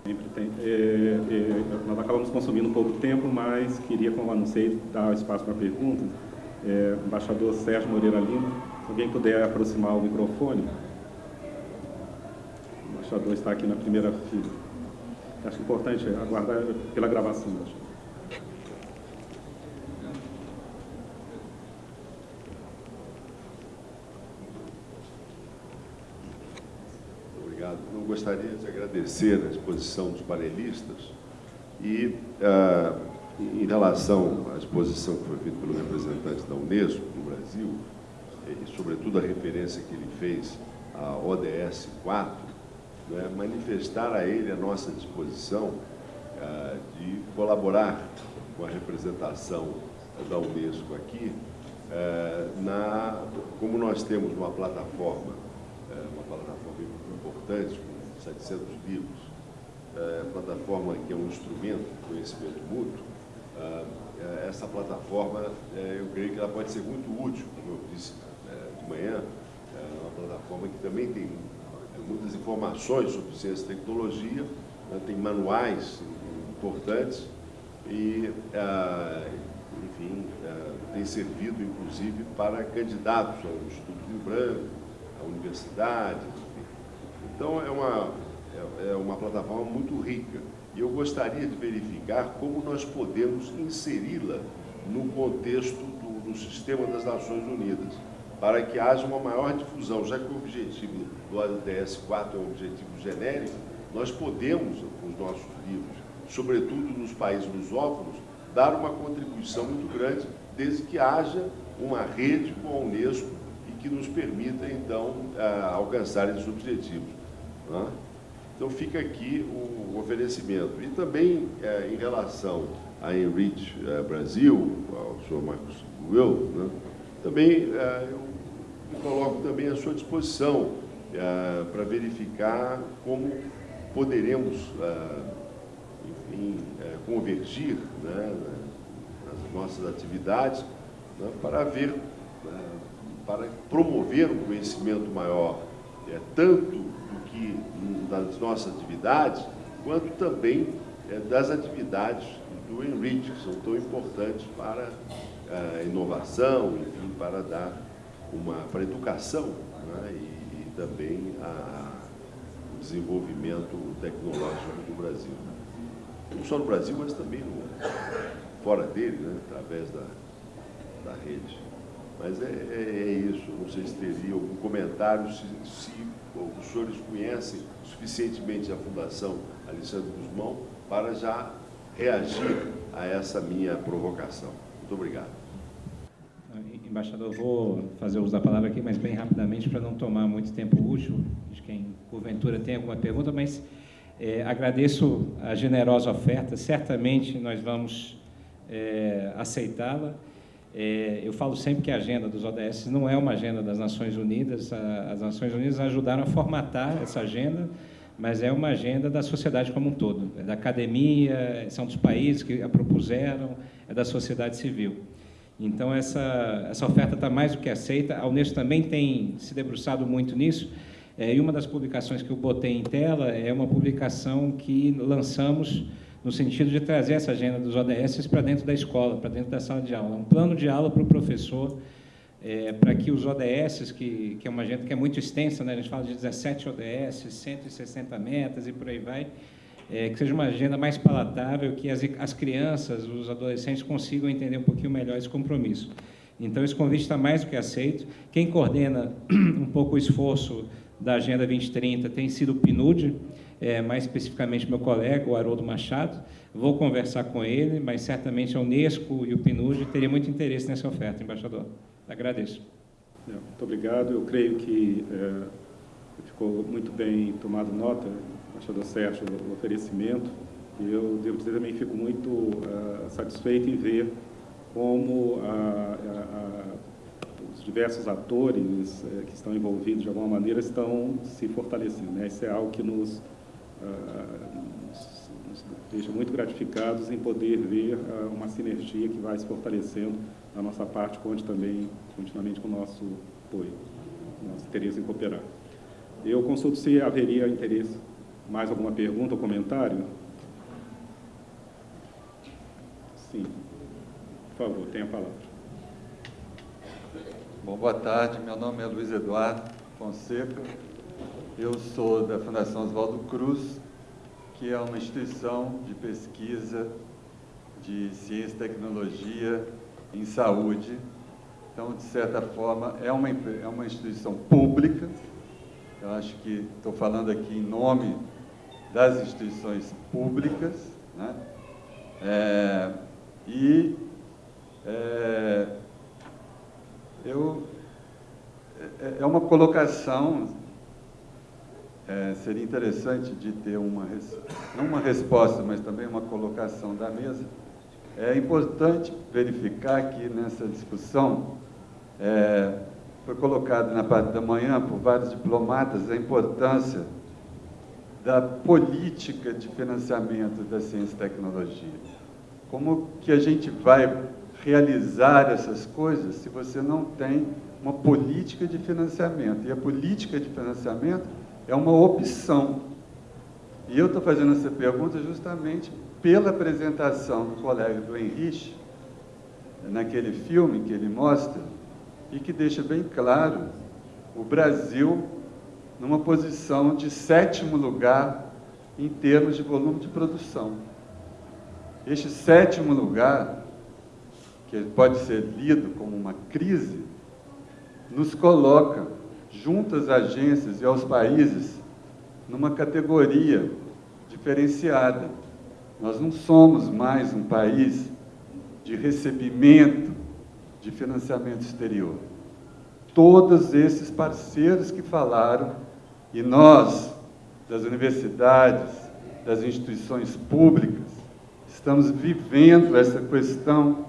Tem. É, é, nós acabamos consumindo um pouco tempo, mas queria, como anunciei, dar espaço para perguntas. É, embaixador Sérgio Moreira Lima, se alguém puder aproximar o microfone. O embaixador está aqui na primeira fila. Acho importante aguardar pela gravação, embaixador. Gostaria de agradecer a exposição dos panelistas e, ah, em relação à exposição que foi feita pelo representante da Unesco no Brasil, e sobretudo a referência que ele fez à ODS 4, né, manifestar a ele a nossa disposição ah, de colaborar com a representação da Unesco aqui, ah, na, como nós temos uma plataforma, uma plataforma importante, 700 livros, é, plataforma que é um instrumento de conhecimento mútuo, é, é, essa plataforma, eu creio que ela pode ser muito útil, como eu disse de manhã, é uma plataforma que também tem muitas informações sobre ciência e tecnologia, né, tem manuais importantes e, enfim, tem servido, inclusive, para candidatos ao Instituto Rio Branco, à universidade, então, é uma, é, é uma plataforma muito rica. E eu gostaria de verificar como nós podemos inseri-la no contexto do, do sistema das Nações Unidas, para que haja uma maior difusão, já que o objetivo do ODS 4 é um objetivo genérico, nós podemos, com os nossos livros, sobretudo nos países lusófonos, dar uma contribuição muito grande, desde que haja uma rede com a Unesco e que nos permita, então, ah, alcançar esses objetivos. Né? Então fica aqui o oferecimento. E também é, em relação a Enrich é, Brasil, ao senhor Marcos Will, né? também é, eu coloco também à sua disposição é, para verificar como poderemos, é, enfim, é, convergir né, nas nossas atividades né, para ver, para promover um conhecimento maior, tanto que das nossas atividades, quanto também é, das atividades do Enrich, que são tão importantes para a inovação, enfim, para dar uma para a educação né, e, e, também a, o desenvolvimento tecnológico do Brasil. Não só no Brasil, mas também no, fora dele, né, através da, da rede. Mas é, é, é, isso, não sei se teria algum comentário, se, se os senhores conhecem suficientemente a Fundação Alexandre Guzmão para já reagir a essa minha provocação. Muito obrigado. Embaixador, vou fazer uso da palavra aqui, mas bem rapidamente, para não tomar muito tempo útil, de quem porventura tem alguma pergunta, mas é, agradeço a generosa oferta, certamente nós vamos é, aceitá-la. É, eu falo sempre que a agenda dos ODS não é uma agenda das Nações Unidas, as Nações Unidas ajudaram a formatar essa agenda, mas é uma agenda da sociedade como um todo, é da academia, são dos países que a propuseram, é da sociedade civil. Então, essa, essa oferta está mais do que aceita. A Unesco também tem se debruçado muito nisso, é, e uma das publicações que eu botei em tela é uma publicação que lançamos no sentido de trazer essa agenda dos ODS para dentro da escola, para dentro da sala de aula. Um plano de aula para o professor, é, para que os ODS, que, que é uma agenda que é muito extensa, né? a gente fala de 17 ODS, 160 metas e por aí vai, é, que seja uma agenda mais palatável, que as, as crianças, os adolescentes consigam entender um pouquinho melhor esse compromisso. Então, esse convite está mais do que aceito. Quem coordena [CLEARS THROAT] um pouco o esforço da Agenda 2030 tem sido o PNUD, é, mais especificamente meu colega, o Haroldo Machado. Vou conversar com ele, mas certamente a Unesco e o PNUD teriam muito interesse nessa oferta, embaixador. Agradeço. Muito obrigado. Eu creio que é, ficou muito bem tomado nota, embaixador Sérgio, o oferecimento. E eu, devo dizer, também fico muito uh, satisfeito em ver como a, a, os diversos atores uh, que estão envolvidos, de alguma maneira, estão se fortalecendo. Né? Isso é algo que nos, nos, nos deixa muito gratificados em poder ver uma sinergia que vai se fortalecendo da nossa parte, conte também continuamente com o nosso apoio, nosso interesse em cooperar. Eu consulto se haveria interesse, mais alguma pergunta ou comentário? Sim. Por favor, tenha a palavra. Bom, boa tarde. Meu nome é Luiz Eduardo Fonseca. Eu sou da Fundação Oswaldo Cruz, que é uma instituição de pesquisa de ciência e tecnologia em saúde. Então, de certa forma, é uma, é uma instituição pública. Eu acho que estou falando aqui em nome das instituições públicas, né? É, e é, eu, é, é uma colocação, é, seria interessante de ter uma, não uma resposta, mas também uma colocação da mesa. É importante verificar que nessa discussão é, foi colocado na parte da manhã por vários diplomatas a importância da política de financiamento da ciência e tecnologia. Como que a gente vai realizar essas coisas se você não tem uma política de financiamento? E a política de financiamento é uma opção. E eu estou fazendo essa pergunta justamente pela apresentação do colega do Henrique, naquele filme que ele mostra, e que deixa bem claro o Brasil numa posição de sétimo lugar em termos de volume de produção. Este sétimo lugar, que pode ser lido como uma crise, nos coloca, junto às agências e aos países, numa categoria diferenciada. Nós não somos mais um país de recebimento de financiamento exterior. Todos esses parceiros que falaram, e nós, das universidades, das instituições públicas, Estamos vivendo essa questão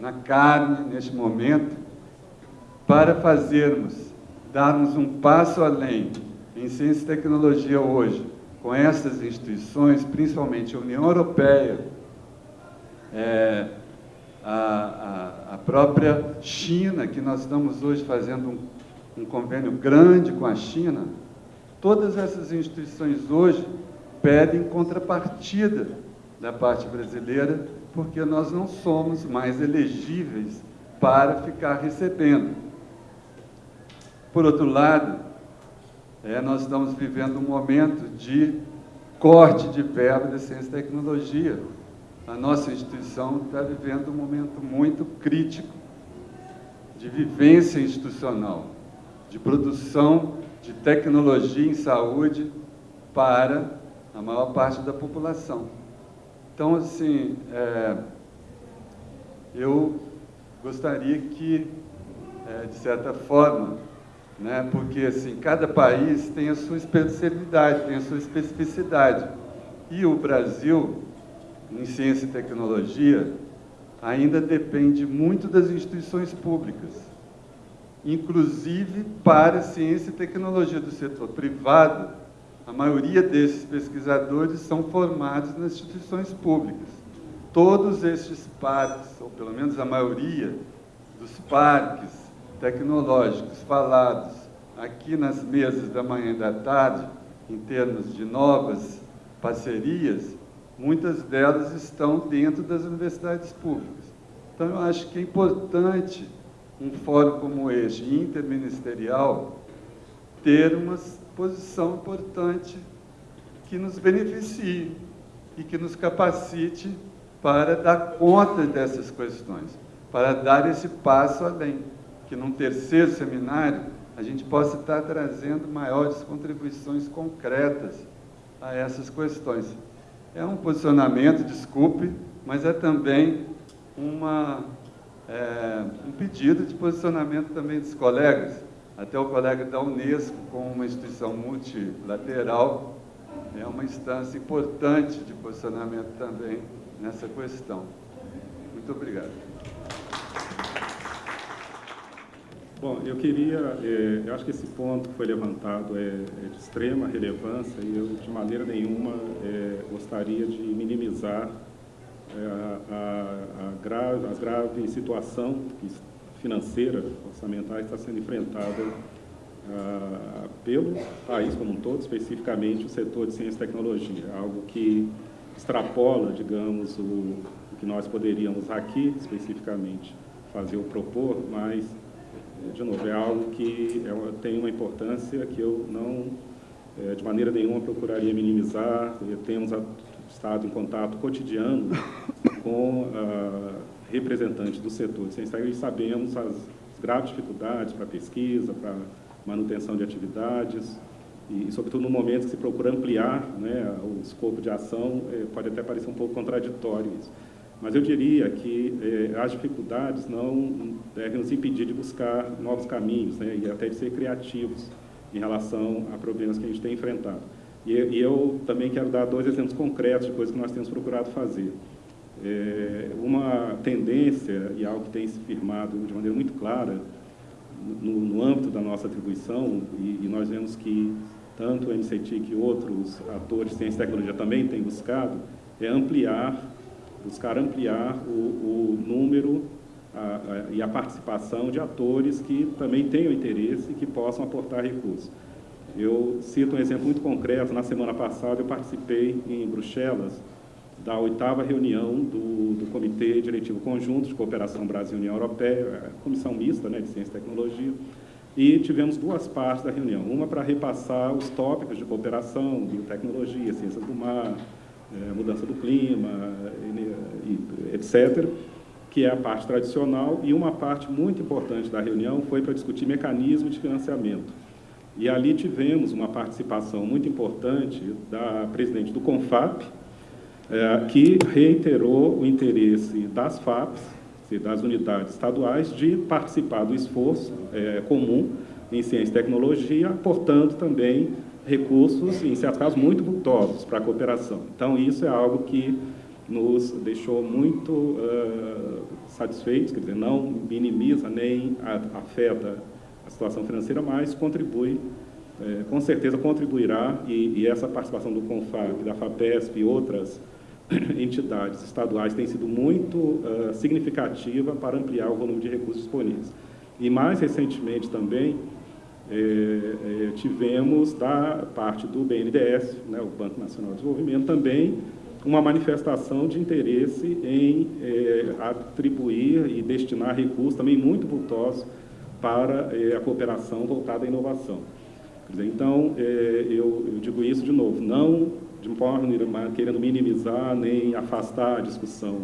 na carne, neste momento, para fazermos, darmos um passo além em ciência e tecnologia hoje, com essas instituições, principalmente a União Europeia, é, a, a, a, própria China, que nós estamos hoje fazendo um, um convênio grande com a China, todas essas instituições hoje pedem contrapartida da parte brasileira, porque nós não somos mais elegíveis para ficar recebendo. Por outro lado, é, nós estamos vivendo um momento de corte de verba de ciência e tecnologia. A nossa instituição está vivendo um momento muito crítico de vivência institucional, de produção de tecnologia em saúde para a maior parte da população. Então, assim, é, eu gostaria que, é, de certa forma, né, porque assim, cada país tem a sua especialidade, tem a sua especificidade. E o Brasil, em ciência e tecnologia, ainda depende muito das instituições públicas, inclusive para ciência e tecnologia do setor privado, a maioria desses pesquisadores são formados nas instituições públicas. Todos estes parques, ou pelo menos a maioria dos parques tecnológicos falados aqui nas mesas da manhã e da tarde, em termos de novas parcerias, muitas delas estão dentro das universidades públicas. Então, eu acho que é importante um fórum como este, interministerial, ter umas posição importante que nos beneficie e que nos capacite para dar conta dessas questões, para dar esse passo além, que num terceiro seminário a gente possa estar trazendo maiores contribuições concretas a essas questões. É um posicionamento, desculpe, mas é também uma, é, um pedido de posicionamento também dos colegas, até o colega da Unesco, como uma instituição multilateral, é uma instância importante de posicionamento também nessa questão. Muito obrigado. Bom, eu queria, é, eu acho que esse ponto que foi levantado é, é de extrema relevância e eu, de maneira nenhuma, é, gostaria de minimizar é, a, a, grave, a grave situação financeira, orçamental, que está sendo enfrentada ah, pelo país como um todo, especificamente o setor de ciência e tecnologia, algo que extrapola, digamos, o, o que nós poderíamos aqui, especificamente, fazer ou propor, mas, de novo, é algo que é, tem uma importância que eu não, é, de maneira nenhuma, procuraria minimizar. Temos a, estado em contato cotidiano com representantes do setor de ciência e sabemos as graves dificuldades para pesquisa, para manutenção de atividades, e, sobretudo, no momento que se procura ampliar né, o escopo de ação, eh, pode até parecer um pouco contraditório isso. Mas eu diria que eh, as dificuldades não devem nos impedir de buscar novos caminhos né, e até de ser criativos em relação a problemas que a gente tem enfrentado. E, e eu também quero dar dois exemplos concretos de coisas que nós temos procurado fazer. É, uma tendência, e algo que tem se firmado de maneira muito clara no, no âmbito da nossa atribuição, e, e, nós vemos que tanto o MCTIC e outros atores de ciência e tecnologia também têm buscado, é ampliar, buscar ampliar o, o número a, a, e a participação de atores que também tenham interesse e que possam aportar recursos. Eu cito um exemplo muito concreto. Na semana passada, eu participei em Bruxelas da oitava reunião do, do Comitê Diretivo Conjunto de Cooperação Brasil-União Europeia, comissão mista né, de Ciência e Tecnologia, e tivemos duas partes da reunião. Uma para repassar os tópicos de cooperação, biotecnologia, ciências do mar, mudança do clima, etc., que é a parte tradicional, e uma parte muito importante da reunião foi para discutir mecanismos de financiamento. E ali tivemos uma participação muito importante da presidente do CONFAP, que reiterou o interesse das FAPs, das unidades estaduais, de participar do esforço comum em ciência e tecnologia, aportando também recursos, em certos casos, muito vultosos para a cooperação. Então, isso é algo que nos deixou muito uh, satisfeitos, quer dizer, não minimiza nem afeta a situação financeira, mas contribui, é, com certeza contribuirá, e, e, essa participação do CONFAP, da FAPESP e outras [COUGHS] entidades estaduais tem sido muito uh, significativa para ampliar o volume de recursos disponíveis. E mais recentemente também, é, é, tivemos da parte do BNDES, né, o Banco Nacional de Desenvolvimento, também uma manifestação de interesse em é, atribuir e destinar recursos também muito vultosos para a cooperação voltada à inovação. Dizer, então, eu, eu digo isso de novo, não de forma querendo minimizar nem afastar a discussão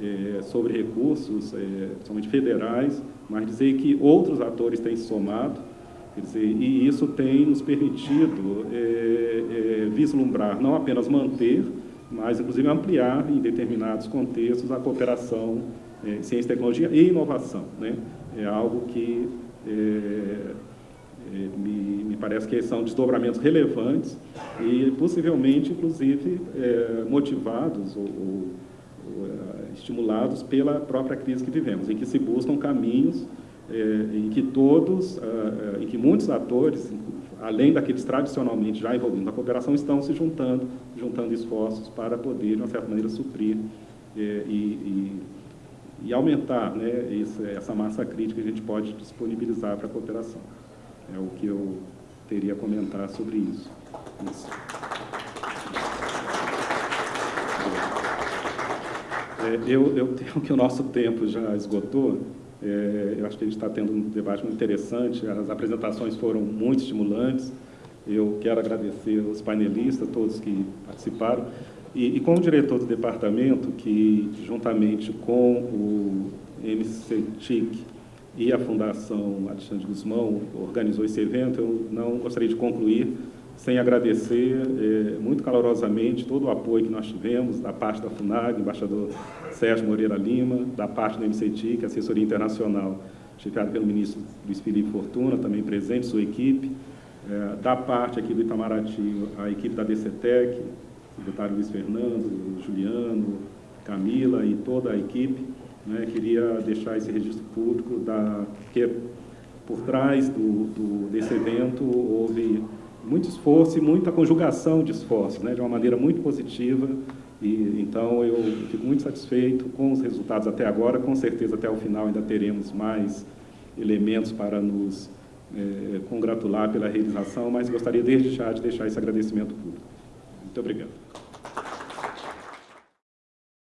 é, sobre recursos, é, principalmente federais, mas dizer que outros atores têm somado, quer dizer, e isso tem nos permitido é, é, vislumbrar, não apenas manter, mas inclusive ampliar em determinados contextos a cooperação é, ciência, tecnologia e inovação. Né? É algo que me, me, parece que são desdobramentos relevantes e possivelmente, inclusive, motivados ou, ou, ou, estimulados pela própria crise que vivemos, em que se buscam caminhos é, em que todos, é, é, em que muitos atores, além daqueles tradicionalmente já envolvidos na cooperação, estão se juntando, juntando esforços para poder, de uma certa maneira, suprir e, e, e aumentar né, essa massa crítica que a gente pode disponibilizar para a cooperação. É o que eu teria a comentar sobre isso. isso. É, eu, eu tenho que o nosso tempo já esgotou. É, eu acho que a gente está tendo um debate muito interessante. As apresentações foram muito estimulantes. Eu quero agradecer os painelistas, todos que participaram. E, e como diretor do departamento, que juntamente com o MCTIC e a Fundação Alexandre Guzmão organizou esse evento, eu não gostaria de concluir sem agradecer é, muito calorosamente todo o apoio que nós tivemos da parte da FUNAG, embaixador Sérgio Moreira Lima, da parte do MCT, que é assessoria internacional, chefiada pelo ministro Luiz Felipe Fortuna, também presente, sua equipe, é, da parte aqui do Itamaraty, a equipe da DCTEC, secretário Luiz Fernando, Juliano, Camila e toda a equipe, né, queria deixar esse registro público da que por trás do, do, desse evento houve muito esforço e muita conjugação de esforços, né, de uma maneira muito positiva. E, então, eu fico muito satisfeito com os resultados até agora. Com certeza, até o final, ainda teremos mais elementos para nos é, congratular pela realização, mas gostaria desde já de deixar esse agradecimento público. Muito obrigado.